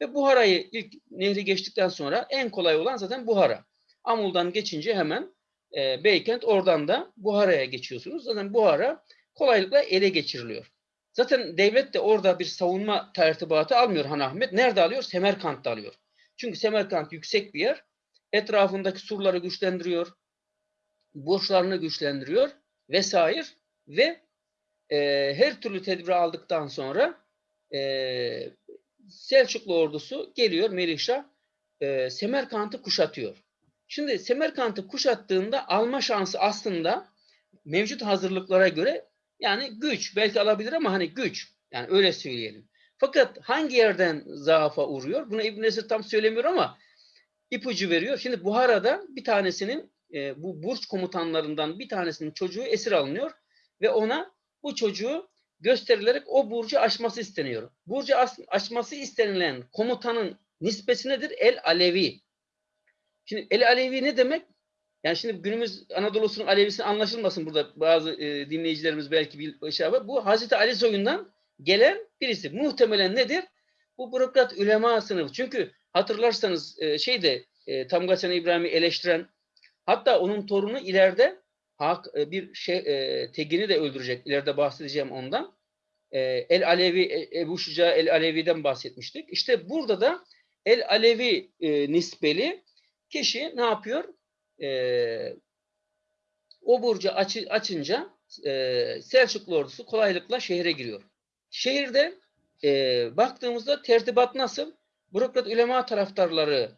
Ve Buhara'yı ilk nehri geçtikten sonra en kolay olan zaten Buhara. Amul'dan geçince hemen e, Beykent oradan da Buhara'ya geçiyorsunuz. Zaten Buhara kolaylıkla ele geçiriliyor. Zaten devlet de orada bir savunma tertibatı almıyor Han Ahmet. Nerede alıyor? Semerkant'ta alıyor. Çünkü Semerkant yüksek bir yer. Etrafındaki surları güçlendiriyor. Burçlarını güçlendiriyor vesaire ve e, her türlü tedbiri aldıktan sonra e, Selçuklu ordusu geliyor Melikşah e, Semerkant'ı kuşatıyor. Şimdi Semerkant'ı kuşattığında alma şansı aslında mevcut hazırlıklara göre yani güç belki alabilir ama hani güç yani öyle söyleyelim. Fakat hangi yerden zaafa uğruyor? Bunu İbn Esir tam söylemiyor ama ipucu veriyor. Şimdi Buhara'da bir tanesinin e, bu burç komutanlarından bir tanesinin çocuğu esir alınıyor ve ona bu çocuğu gösterilerek o burcu aşması isteniyor. Burcu aş- aşması istenilen komutanın nispesi nedir? El Alevi. Şimdi El Alevi ne demek? Yani şimdi günümüz Anadolu'sunun Alevisi anlaşılmasın burada bazı e, dinleyicilerimiz belki bir şey yapar. Bu Hazreti Ali soyundan gelen birisi. Muhtemelen nedir? Bu bürokrat ülema sınıfı. Çünkü hatırlarsanız e, şeyde e, Tamgaçan İbrahim'i eleştiren hatta onun torunu ileride hak, e, bir şey e, Tegin'i de öldürecek. İleride bahsedeceğim ondan. E, El Alevi, e, Ebu Şuca El Alevi'den bahsetmiştik. İşte burada da El Alevi e, nispeli kişi ne yapıyor? E, o burcu açı, açınca e, Selçuklu ordusu kolaylıkla şehre giriyor. Şehirde e, baktığımızda tertibat nasıl? Bürokrat ulema taraftarları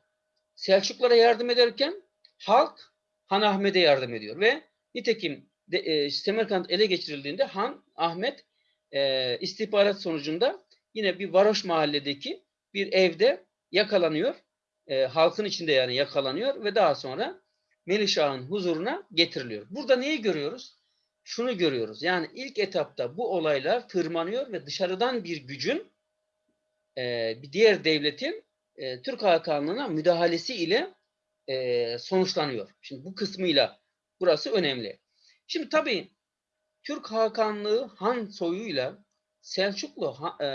Selçuklara yardım ederken halk Han Ahmet'e yardım ediyor ve nitekim de, e, Semerkant ele geçirildiğinde Han Ahmet e, istihbarat sonucunda yine bir varoş mahalledeki bir evde yakalanıyor. E, halkın içinde yani yakalanıyor ve daha sonra Melişah'ın huzuruna getiriliyor. Burada neyi görüyoruz? Şunu görüyoruz. Yani ilk etapta bu olaylar tırmanıyor ve dışarıdan bir gücün e, bir diğer devletin e, Türk Hakanlığı'na müdahalesi ile e, sonuçlanıyor. Şimdi bu kısmıyla burası önemli. Şimdi tabii Türk Hakanlığı Han soyuyla Selçuklu e,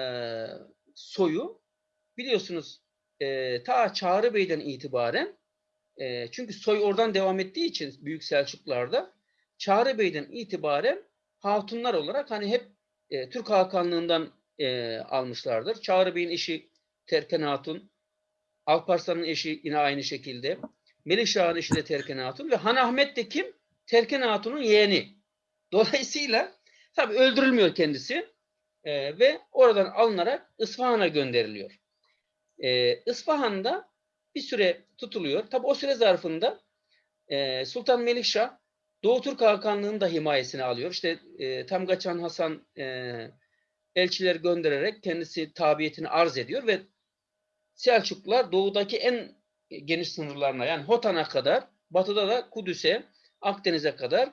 soyu biliyorsunuz e, ta Çağrı Bey'den itibaren e, çünkü soy oradan devam ettiği için Büyük Selçuklularda Çağrı Bey'den itibaren hatunlar olarak hani hep e, Türk Hakanlığından e, almışlardır. Çağrı Bey'in eşi Terken Hatun, Alparslan'ın eşi yine aynı şekilde. Melikşah'ın eşi de Terken Hatun ve Han Ahmet de kim? Terken Hatun'un yeğeni. Dolayısıyla tabii öldürülmüyor kendisi e, ve oradan alınarak İsfahan'a gönderiliyor. E, İsfahan'da bir süre tutuluyor. Tabii o süre zarfında e, Sultan Melikşah Doğu Türk Hakanlığı'nın da himayesini alıyor. İşte e, Tamgaçan Hasan e, elçiler göndererek kendisi tabiyetini arz ediyor ve Selçuklular doğudaki en geniş sınırlarına yani Hotan'a kadar, batıda da Kudüs'e, Akdeniz'e kadar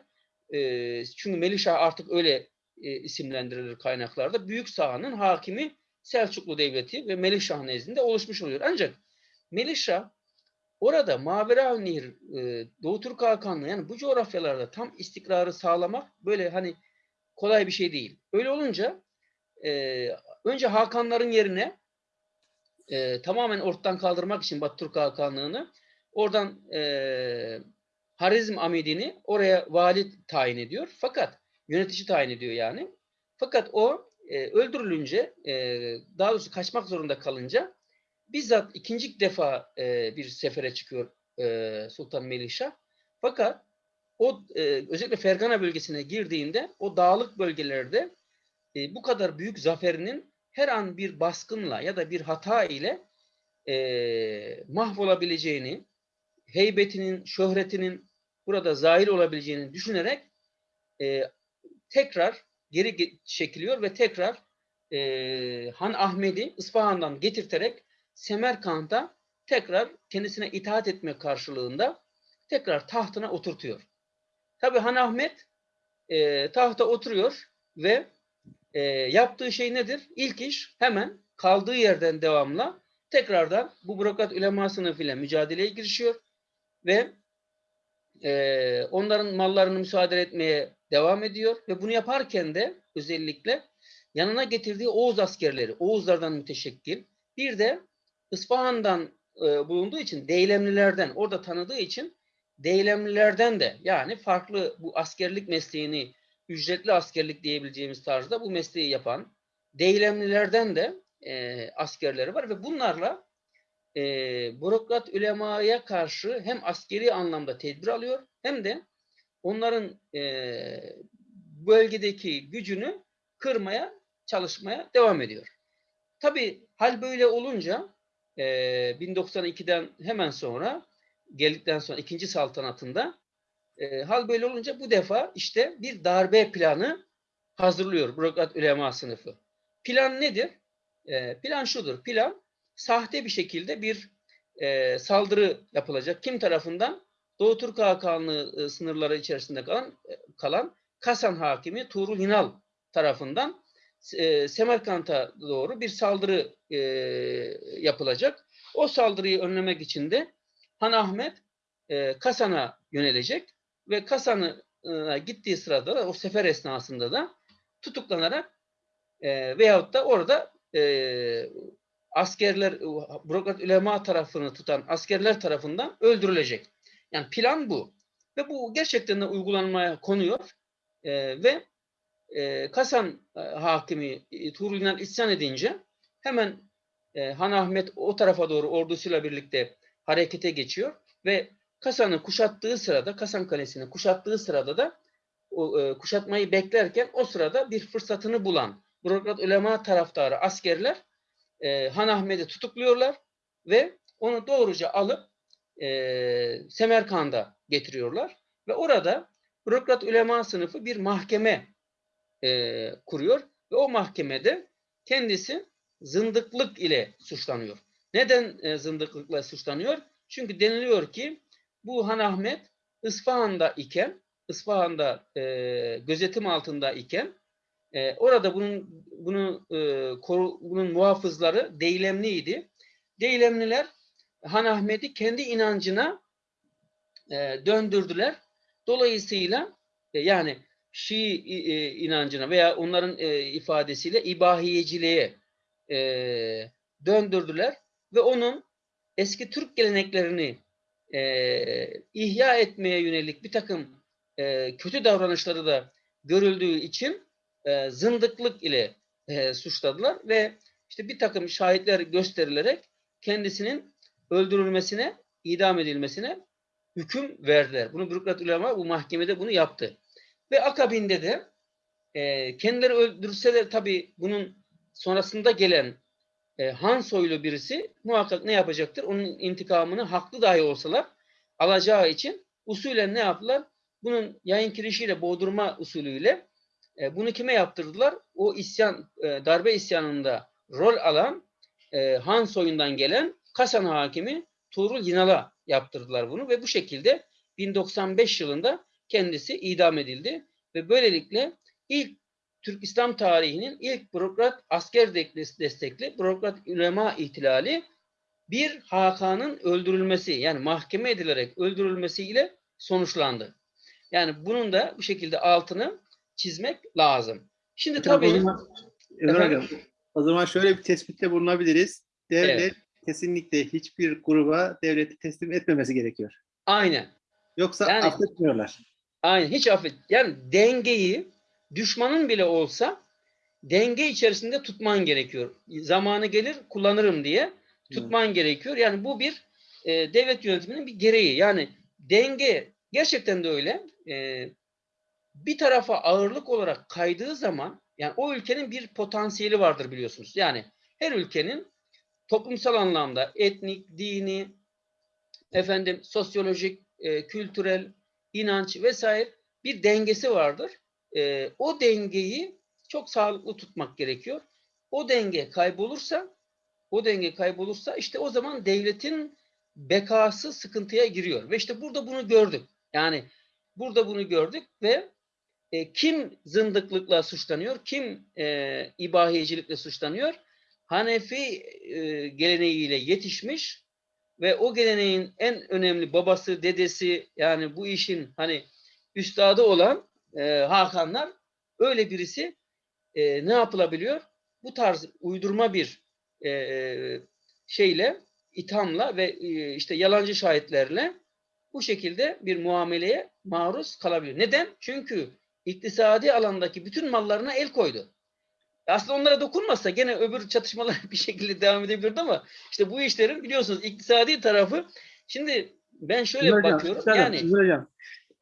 e, çünkü Melişah artık öyle e, isimlendirilir kaynaklarda. Büyük sahanın hakimi Selçuklu Devleti ve Melikşah nezdinde oluşmuş oluyor. Ancak Melikşah orada Mavera Nehir, e, Doğu Türk Hakanlığı yani bu coğrafyalarda tam istikrarı sağlamak böyle hani kolay bir şey değil. Öyle olunca e, önce Hakanların yerine e, tamamen ortadan kaldırmak için Batı Türk Hakanlığı'nı oradan e, Harizm Amidini oraya vali tayin ediyor. Fakat yönetici tayin ediyor yani. Fakat o e, öldürülünce e, daha doğrusu kaçmak zorunda kalınca bizzat ikinci defa e, bir sefere çıkıyor e, Sultan Melikşah. Fakat o e, özellikle Fergana bölgesine girdiğinde o dağlık bölgelerde e, bu kadar büyük zaferinin her an bir baskınla ya da bir hata ile e, mahvolabileceğini, heybetinin, şöhretinin burada zahir olabileceğini düşünerek e, tekrar geri ge- çekiliyor ve tekrar e, Han Ahmet'i İsfahan'dan getirterek Semerkant'a tekrar kendisine itaat etme karşılığında tekrar tahtına oturtuyor. Tabi Han Ahmet e, tahta oturuyor ve e, yaptığı şey nedir? İlk iş hemen kaldığı yerden devamla tekrardan bu bürokrat ulema sınıfıyla mücadeleye girişiyor ve e, onların mallarını müsaade etmeye devam ediyor ve bunu yaparken de özellikle yanına getirdiği Oğuz askerleri, Oğuzlardan müteşekkil bir de İsfahan'dan e, bulunduğu için Deylemlilerden orada tanıdığı için Deylemlilerden de yani farklı bu askerlik mesleğini ücretli askerlik diyebileceğimiz tarzda bu mesleği yapan deylemlilerden de e, askerleri var ve bunlarla e, bürokrat ulemaya karşı hem askeri anlamda tedbir alıyor hem de onların e, bölgedeki gücünü kırmaya çalışmaya devam ediyor. Tabi hal böyle olunca e, 1092'den hemen sonra geldikten sonra ikinci saltanatında e, hal böyle olunca bu defa işte bir darbe planı hazırlıyor bürokrat ulema sınıfı. Plan nedir? E, plan şudur. Plan sahte bir şekilde bir e, saldırı yapılacak. Kim tarafından? Doğu Türk Hakanlığı e, sınırları içerisinde kalan, e, kalan Kasan hakimi Tuğrul Hinal tarafından e, Semerkant'a doğru bir saldırı e, yapılacak. O saldırıyı önlemek için de Han Ahmet e, Kasan'a yönelecek ve Kasan'a gittiği sırada da o sefer esnasında da tutuklanarak e, veyahut da orada e, askerler, bürokrat ulema tarafını tutan askerler tarafından öldürülecek. Yani plan bu. Ve bu gerçekten de uygulanmaya konuyor. E, ve e, Kasan e, hakimi e, Tuğrul İnan isyan edince hemen e, Han Ahmet o tarafa doğru ordusuyla birlikte harekete geçiyor ve Kasan'ı kuşattığı sırada, Kasan Kalesi'ni kuşattığı sırada da o, e, kuşatmayı beklerken o sırada bir fırsatını bulan bürokrat ulema taraftarı askerler e, Han Ahmet'i tutukluyorlar ve onu doğruca alıp e, Semerkand'a getiriyorlar ve orada bürokrat ulema sınıfı bir mahkeme e, kuruyor ve o mahkemede kendisi zındıklık ile suçlanıyor. Neden e, zındıklıkla suçlanıyor? Çünkü deniliyor ki bu Han Ahmet İsfahan'da iken, İsfahan'da e, gözetim altında iken e, orada bunun bunu e, koru, bunun muhafızları Deylemliydi. Deylemliler Han Ahmet'i kendi inancına e, döndürdüler. Dolayısıyla e, yani Şii e, inancına veya onların e, ifadesiyle ibahiyeciliğe e, döndürdüler ve onun eski Türk geleneklerini e, ihya etmeye yönelik bir takım e, kötü davranışları da görüldüğü için e, zındıklık ile e, suçladılar ve işte bir takım şahitler gösterilerek kendisinin öldürülmesine, idam edilmesine hüküm verdiler. Bunu bürokrat ulema bu mahkemede bunu yaptı. Ve akabinde de e, kendileri öldürseler tabi bunun sonrasında gelen e, Han soylu birisi muhakkak ne yapacaktır? Onun intikamını haklı dahi olsalar alacağı için usulen ne yaptılar? Bunun yayın kirişiyle boğdurma usulüyle e, bunu kime yaptırdılar? O isyan, e, darbe isyanında rol alan e, Han soyundan gelen Kasan hakimi Tuğrul Yinal'a yaptırdılar bunu ve bu şekilde 1095 yılında kendisi idam edildi ve böylelikle ilk Türk İslam tarihinin ilk bürokrat asker destekli bürokrat ülema ihtilali bir Hakan'ın öldürülmesi yani mahkeme edilerek öldürülmesiyle sonuçlandı. Yani bunun da bu şekilde altını çizmek lazım. Şimdi Hocam, tabii o zaman, Hocam, o zaman şöyle bir tespitte bulunabiliriz. Devlet Evet. kesinlikle hiçbir gruba devleti teslim etmemesi gerekiyor. aynen Yoksa Yani- affetmiyorlar. Aynen hiç affet. Yani dengeyi düşmanın bile olsa denge içerisinde tutman gerekiyor. Zamanı gelir kullanırım diye tutman gerekiyor. Yani bu bir e, devlet yönetiminin bir gereği. Yani denge gerçekten de öyle. E, bir tarafa ağırlık olarak kaydığı zaman yani o ülkenin bir potansiyeli vardır biliyorsunuz. Yani her ülkenin toplumsal anlamda etnik, dini, efendim sosyolojik, e, kültürel, inanç vesaire bir dengesi vardır. E, o dengeyi çok sağlıklı tutmak gerekiyor. O denge kaybolursa, o denge kaybolursa işte o zaman devletin bekası sıkıntıya giriyor. Ve işte burada bunu gördük. Yani burada bunu gördük ve e, kim zındıklıkla suçlanıyor, kim e, ibahiyecilikle suçlanıyor? Hanefi e, geleneğiyle yetişmiş ve o geleneğin en önemli babası, dedesi yani bu işin hani üstadı olan e, Hakanlar öyle birisi e, ne yapılabiliyor? Bu tarz uydurma bir e, şeyle, ithamla ve e, işte yalancı şahitlerle bu şekilde bir muameleye maruz kalabilir. Neden? Çünkü iktisadi alandaki bütün mallarına el koydu. Aslında onlara dokunmazsa gene öbür çatışmalar bir şekilde devam edebilirdi ama işte bu işlerin biliyorsunuz iktisadi tarafı şimdi ben şöyle Hocam, bakıyorum. üstadım, Yani hocam,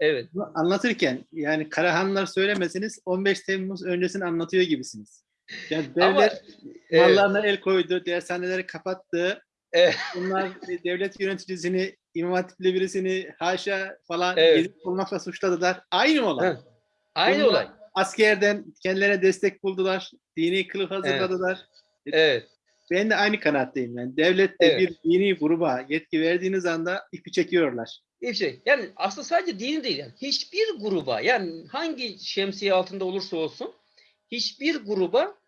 evet. anlatırken yani Karahanlar söylemesiniz 15 Temmuz öncesini anlatıyor gibisiniz. Yani Ama devlet evet, mallarına el koydu, dershaneleri kapattı. Evet. Bunlar devlet yöneticisini, imam hatipli birisini haşa falan Evet. gezip bulmakla suçladılar. Aynı olay. Ha, aynı Bunlar olay. Askerden kendilerine destek buldular. Dini kılıf hazırladılar. Evet. Ben de aynı kanaatteyim. Yani devlet de Evet. bir dini gruba yetki verdiğiniz anda ipi çekiyorlar. Bir şey. Yani aslında sadece dini değil yani. Hiçbir gruba yani hangi şemsiye altında olursa olsun hiçbir gruba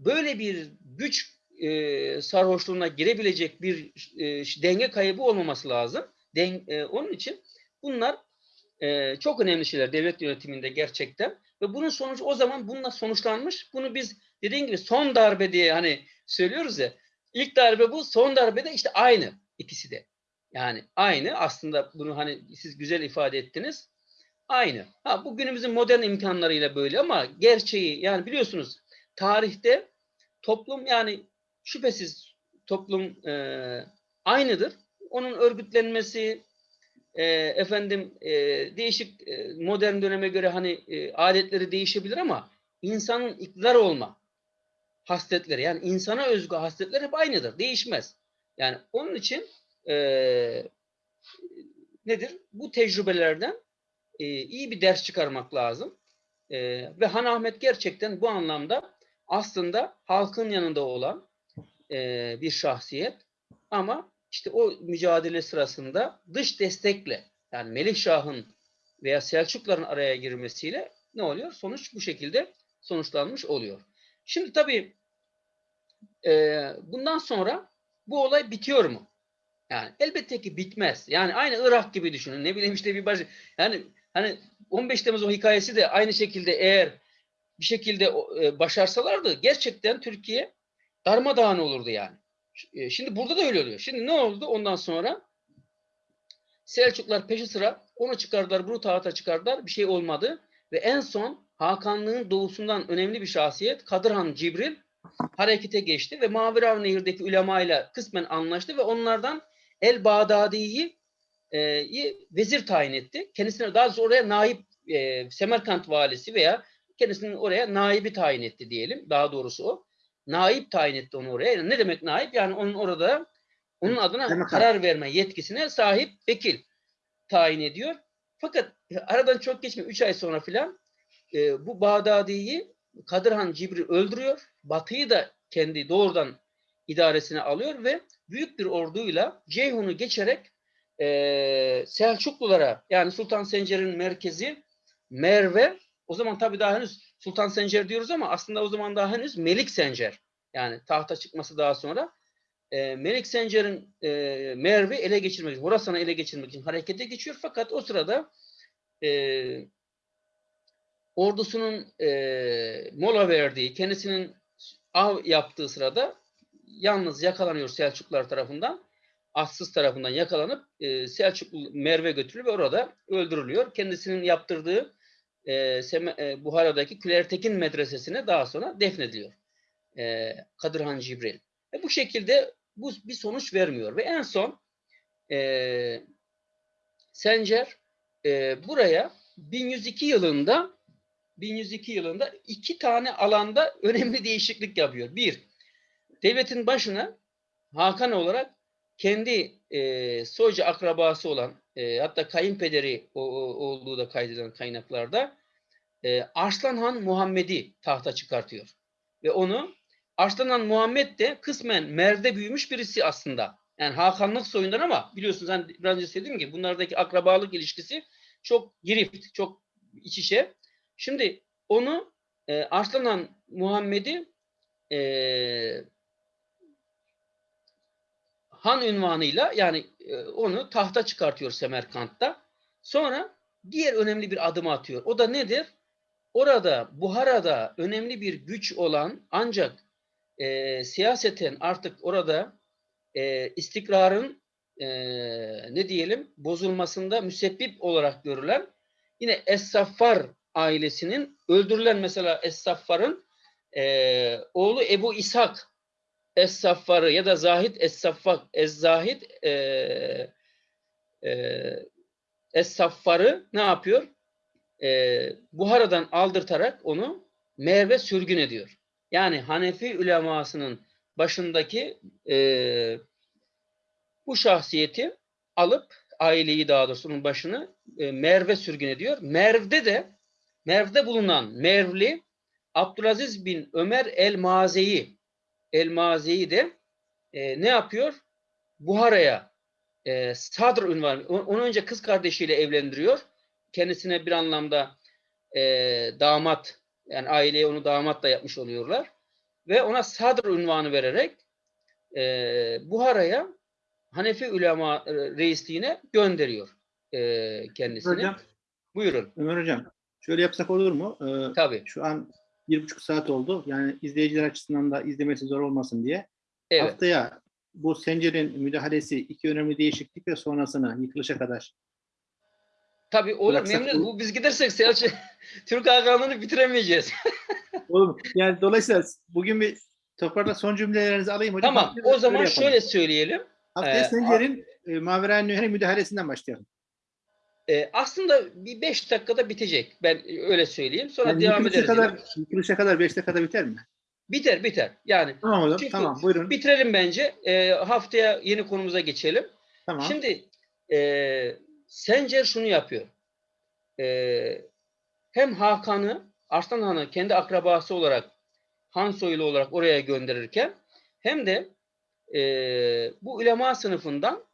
böyle bir güç e, sarhoşluğuna girebilecek bir e, denge kaybı olmaması lazım. Den, e, onun için bunlar e, çok önemli şeyler devlet yönetiminde gerçekten ve bunun sonucu o zaman bununla sonuçlanmış. Bunu biz dediğin gibi son darbe diye hani söylüyoruz ya. İlk darbe bu, son darbe de işte aynı ikisi de. Yani aynı aslında bunu hani siz güzel ifade ettiniz. Aynı. Ha bu günümüzün modern imkanlarıyla böyle ama gerçeği yani biliyorsunuz tarihte toplum yani şüphesiz toplum e, aynıdır. Onun örgütlenmesi e, efendim e, değişik e, modern döneme göre hani e, adetleri değişebilir ama insanın iktidar olma hasletleri yani insana özgü hasletler hep aynıdır. Değişmez. Yani onun için e, nedir? Bu tecrübelerden e, iyi bir ders çıkarmak lazım. E, ve Han Ahmet gerçekten bu anlamda aslında halkın yanında olan e, bir şahsiyet ama işte o mücadele sırasında dış destekle yani Melih Şah'ın veya Selçukların araya girmesiyle ne oluyor? Sonuç bu şekilde sonuçlanmış oluyor. Şimdi tabii e, bundan sonra bu olay bitiyor mu? Yani elbette ki bitmez. Yani aynı Irak gibi düşünün. Ne bileyim işte bir baş yani hani 15 Temmuz o hikayesi de aynı şekilde eğer bir şekilde e, başarsalardı gerçekten Türkiye darmadağın olurdu yani. E, Şimdi burada da öyle oluyor. Şimdi ne oldu ondan sonra? Selçuklar peşi sıra onu çıkardılar, bunu tahta çıkardılar. Bir şey olmadı. Ve en son Hakanlığın doğusundan önemli bir şahsiyet Kadırhan Cibril harekete geçti ve Maverav Nehir'deki ulemayla kısmen anlaştı ve onlardan El Bağdadi'yi e, vezir tayin etti. Kendisine daha doğrusu oraya naip e, Semerkant valisi veya kendisinin oraya naibi tayin etti diyelim. Daha doğrusu o. Naip tayin etti onu oraya. Yani ne demek naip? Yani onun orada onun adına Semerkant. karar verme yetkisine sahip vekil tayin ediyor. Fakat aradan çok geçmiyor. 3 ay sonra filan e, bu Bağdadi'yi Kadırhan Cibri öldürüyor. Batı'yı da kendi doğrudan idaresine alıyor ve büyük bir orduyla Ceyhun'u geçerek e, Selçuklulara yani Sultan Sencer'in merkezi Merve o zaman tabii daha henüz Sultan Sencer diyoruz ama aslında o zaman daha henüz Melik Sencer. Yani tahta çıkması daha sonra e, Melik Sencer'in e, Merve ele geçirmek için, Horasan'ı ele geçirmek için harekete geçiyor. Fakat o sırada e, ordusunun e, mola verdiği, kendisinin av yaptığı sırada yalnız yakalanıyor Selçuklular tarafından. Assız tarafından yakalanıp e, Selçuklu Merve götürülüyor ve orada öldürülüyor. Kendisinin yaptırdığı e, Seme- e, Buhara'daki Külertekin medresesine daha sonra defnediliyor. E, Kadırhan Cibril. E, bu şekilde bu bir sonuç vermiyor ve en son e, Sencer e, buraya 1102 yılında 1102 yılında iki tane alanda önemli değişiklik yapıyor. Bir, devletin başına Hakan olarak kendi e, soyca akrabası olan e, hatta kayınpederi o, o- olduğu da kaydedilen kaynaklarda e, Arslan Han Muhammed'i tahta çıkartıyor. Ve onu Arslan Han Muhammed de kısmen Merv'de büyümüş birisi aslında. Yani Hakanlık soyundan ama biliyorsunuz ben biraz önce söylediğim gibi bunlardaki akrabalık ilişkisi çok girift, çok iç içe. Şimdi onu e, Arslan Han Muhammed'i e, han ünvanıyla yani e, onu tahta çıkartıyor Semerkant'ta. Sonra diğer önemli bir adım atıyor. O da nedir? Orada Buhara'da önemli bir güç olan ancak e, siyaseten artık orada e, istikrarın e, ne diyelim bozulmasında müsebbip olarak görülen yine Es-Saffar ailesinin öldürülen mesela Es-Saffar'ın e, oğlu Ebu İshak Es-Saffar'ı ya da Zahid Es-Saffar Ez-Zahid e, e, Es-Saffar'ı ne yapıyor? E, Buhara'dan aldırtarak onu Merve sürgün ediyor. Yani Hanefi ulemasının başındaki e, bu şahsiyeti alıp aileyi daha doğrusu onun başını e, Merve sürgün ediyor. Merv'de de Merv'de bulunan Mervli Abdülaziz bin Ömer el-Mazeyi el-Mazeyi de e, ne yapıyor? Buhara'ya e, Sadr ünvanı, onu önce kız kardeşiyle evlendiriyor. Kendisine bir anlamda e, damat, yani aileye onu damat da yapmış oluyorlar. Ve ona Sadr ünvanı vererek e, Buhara'ya Hanefi ulema e, reisliğine gönderiyor e, kendisini. Hocam, Buyurun. Ömer Hocam şöyle yapsak olur mu? Ee, Tabii. şu an bir buçuk saat oldu. Yani izleyiciler açısından da izlemesi zor olmasın diye. Evet. Haftaya bu Sencer'in müdahalesi iki önemli değişiklik ve sonrasına yıkılışa kadar Tabii olur. Bıraksak Memnun. Bu biz gidersek Selçuk Türk Hakanlığı'nı bitiremeyeceğiz. Oğlum yani dolayısıyla bugün bir toparla son cümlelerinizi alayım hocam. tamam. O zaman şöyle söyleyelim. Haftaya Ee, Sencer'in e, Mavera'n Nüher'in müdahalesinden başlayalım. Ee, aslında bir beş dakikada bitecek. Ben öyle söyleyeyim. Sonra Yani devam ederiz. kadar, yıkılışa kadar 5 dakikada biter mi? Biter biter. Yani Tamam hocam. Çünkü tamam buyurun. bitirelim bence. Ee, haftaya yeni konumuza geçelim. tamam. Şimdi e, Sencer şunu yapıyor. E, hem Hakan'ı, Arslan Han'ı kendi akrabası olarak, Han soylu olarak oraya gönderirken hem de e, bu ulema sınıfından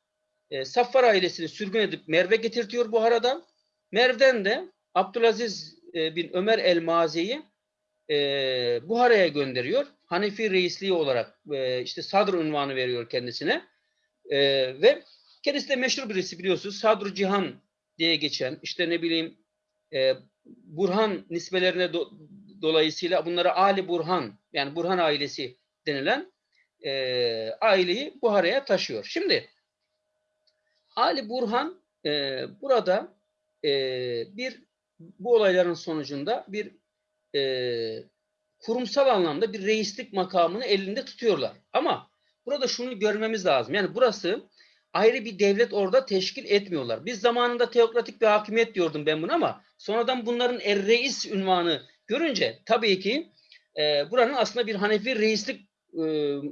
e, Saffar ailesini sürgün edip Merve getirtiyor Buhara'dan. Merv'den de Abdülaziz e, bin Ömer el-Mazi'yi e, Buhara'ya gönderiyor. Hanefi reisliği olarak e, işte Sadr unvanı veriyor kendisine. E, ve kendisi de meşhur birisi biliyorsunuz. Sadr Cihan diye geçen işte ne bileyim e, Burhan nisbelerine do- dolayısıyla bunlara Ali Burhan yani Burhan ailesi denilen e, aileyi Buhara'ya taşıyor. Şimdi Ali Burhan e, burada e, bir bu olayların sonucunda bir e, kurumsal anlamda bir reislik makamını elinde tutuyorlar. Ama burada şunu görmemiz lazım. Yani burası ayrı bir devlet orada teşkil etmiyorlar. Biz zamanında teokratik bir hakimiyet diyordum ben bunu ama sonradan bunların er reis ünvanı görünce tabii ki e, buranın aslında bir Hanefi reislik e,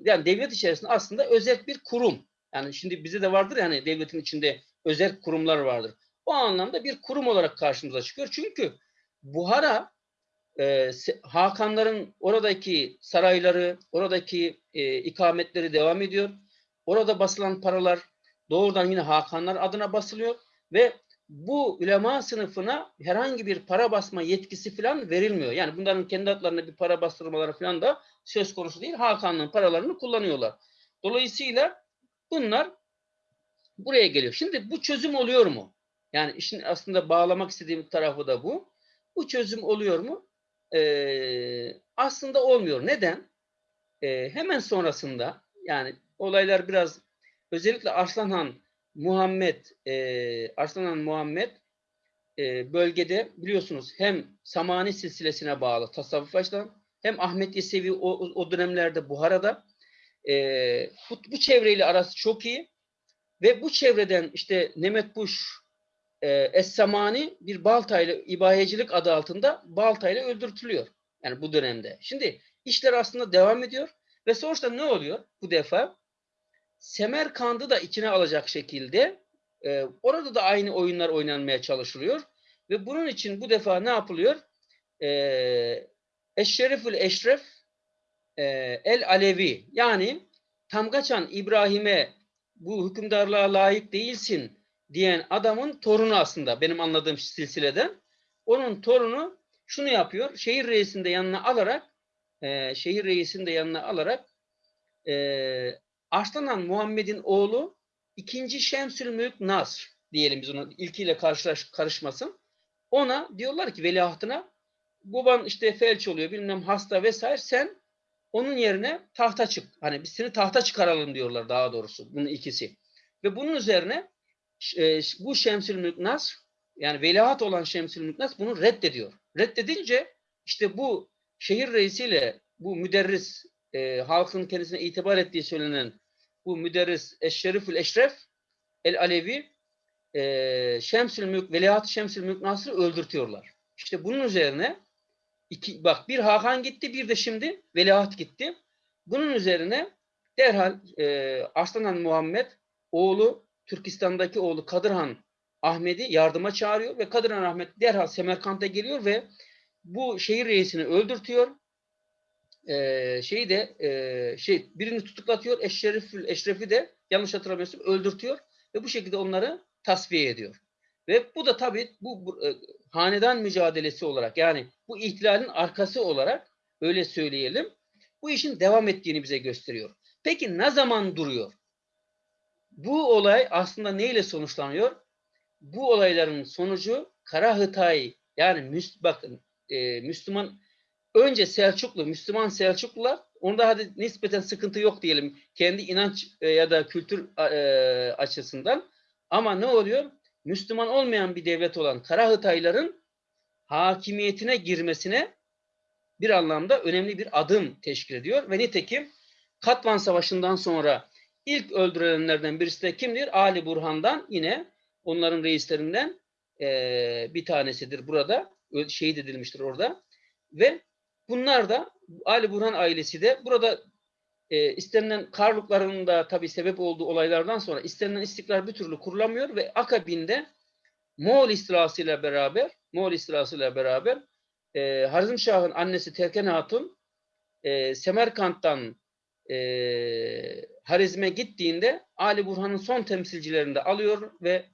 yani devlet içerisinde aslında özel bir kurum. Yani şimdi bize de vardır yani devletin içinde özel kurumlar vardır. O anlamda bir kurum olarak karşımıza çıkıyor. Çünkü Buhara e, Hakanların oradaki sarayları, oradaki e, ikametleri devam ediyor. Orada basılan paralar doğrudan yine Hakanlar adına basılıyor ve bu ulema sınıfına herhangi bir para basma yetkisi falan verilmiyor. Yani bunların kendi adlarına bir para bastırmaları falan da söz konusu değil. Hakan'ın paralarını kullanıyorlar. Dolayısıyla bunlar buraya geliyor. Şimdi bu çözüm oluyor mu? Yani işin aslında bağlamak istediğim tarafı da bu. Bu çözüm oluyor mu? Ee, aslında olmuyor. Neden? Ee, hemen sonrasında yani olaylar biraz özellikle Arslanhan Muhammed e, Arslanhan Muhammed e, bölgede biliyorsunuz hem Samani silsilesine bağlı tasavvuf açıdan hem Ahmet Yesevi o, o- dönemlerde Buhara'da e, bu, bu çevreyle arası çok iyi ve bu çevreden işte Nemet Buş e, Es-Samani bir baltayla ibahecilik adı altında baltayla öldürtülüyor. Yani bu dönemde. Şimdi işler aslında devam ediyor ve sonuçta ne oluyor bu defa? Semerkand'ı da içine alacak şekilde e, orada da aynı oyunlar oynanmaya çalışılıyor. Ve bunun için bu defa ne yapılıyor? E, Eşşerifül Eşref e, El Alevi yani Tamgaçan İbrahim'e bu hükümdarlığa layık değilsin diyen adamın torunu aslında benim anladığım silsileden. Onun torunu şunu yapıyor. Şehir reisini de yanına alarak e, şehir reisini de yanına alarak e, Arslanhan Muhammed'in oğlu ikinci Şemsül Mülk Nasr diyelim biz onu ilkiyle karşılaş, karışmasın. Ona diyorlar ki veliahtına baban işte felç oluyor bilmem hasta vesaire sen onun yerine tahta çık. Hani biz seni tahta çıkaralım diyorlar daha doğrusu bunun ikisi. Ve bunun üzerine e, bu Şemsül Mülk Nasr yani veliaht olan Şemsül Mülk Nasr bunu reddediyor. Reddedince işte bu şehir reisiyle bu müderris e, halkın kendisine itibar ettiği söylenen bu müderris Eşşerifül Eşref El Alevi e, Şemsül Mülk Veliaht Şemsül Mülk Nasr'ı öldürtüyorlar. İşte bunun üzerine iki, bak bir Hakan gitti bir de şimdi Veliaht gitti. Bunun üzerine derhal e, Arslan Muhammed oğlu Türkistan'daki oğlu Kadırhan Ahmet'i yardıma çağırıyor ve Kadırhan Ahmet derhal Semerkant'a geliyor ve bu şehir reisini öldürtüyor. Ee, şeyi de e, şey birini tutuklatıyor. Eşrefül Eşref'i de yanlış hatırlamıyorsam öldürtüyor ve bu şekilde onları tasfiye ediyor. Ve bu da tabii bu, bu e, hanedan mücadelesi olarak yani bu ihtilalin arkası olarak öyle söyleyelim. Bu işin devam ettiğini bize gösteriyor. Peki ne zaman duruyor? Bu olay aslında neyle sonuçlanıyor? Bu olayların sonucu Kara Hıtay yani müs bakın e, Müslüman önce Selçuklu, Müslüman Selçuklular onda hadi nispeten sıkıntı yok diyelim. Kendi inanç e, ya da kültür e, açısından. Ama ne oluyor? Müslüman olmayan bir devlet olan Kara Hıtayların hakimiyetine girmesine bir anlamda önemli bir adım teşkil ediyor. Ve nitekim Katvan Savaşı'ndan sonra ilk öldürülenlerden birisi de kimdir? Ali Burhan'dan yine onların reislerinden e, bir tanesidir burada. Şehit edilmiştir orada. Ve bunlar da Ali Burhan ailesi de burada e, istenilen Karlukların da tabi sebep olduğu olaylardan sonra istenilen istiklal bir türlü kurulamıyor ve akabinde Moğol istilasıyla beraber Moğol istilasıyla beraber e, Harizmşah'ın annesi Terken Hatun e, Semerkant'tan e, Harizm'e gittiğinde Ali Burhan'ın son temsilcilerini de alıyor ve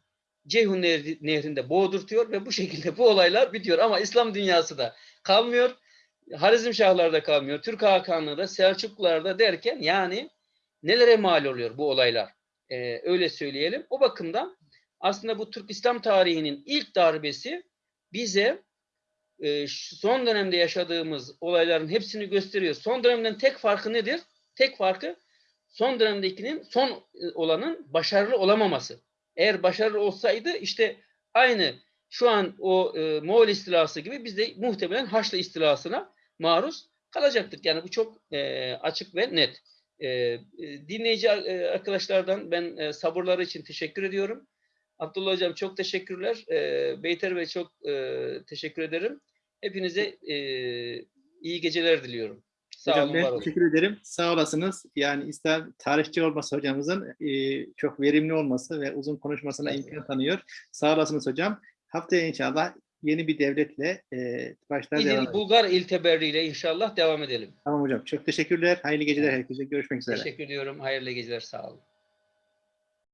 Ceyhun Nehri, Nehri'nde boğdurtuyor ve bu şekilde bu olaylar bitiyor. Ama İslam dünyası da kalmıyor. Harizm Şahlar'da kalmıyor. Türk Hakanlı'da, Selçuklular'da derken yani nelere mal oluyor bu olaylar? Ee, öyle söyleyelim. O bakımdan aslında bu Türk İslam tarihinin ilk darbesi bize e, son dönemde yaşadığımız olayların hepsini gösteriyor. Son dönemden tek farkı nedir? Tek farkı son dönemdekinin son e, olanın başarılı olamaması. Eğer başarılı olsaydı işte aynı şu an o e, Moğol istilası gibi biz de muhtemelen Haçlı istilasına maruz kalacaktık. Yani bu çok e, açık ve net. E, e, dinleyici e, arkadaşlardan ben e, sabırları için teşekkür ediyorum. Abdullah Hocam çok teşekkürler. E, Beyter Bey çok e, teşekkür ederim. Hepinize e, iyi geceler diliyorum. Sağ Hocam olun, ben olun. teşekkür ederim. Sağ olasınız. Yani İslam tarihçi olması hocamızın e, çok verimli olması ve uzun konuşmasına Evet. imkan tanıyor. Sağ olasınız hocam. Haftaya inşallah yeni bir devletle e, başlar devam edeceğiz. Bulgar İlteberri inşallah devam edelim. Tamam hocam. Çok teşekkürler. Hayırlı geceler herkese. Görüşmek üzere. Teşekkür ediyorum. Hayırlı geceler. Sağ olun.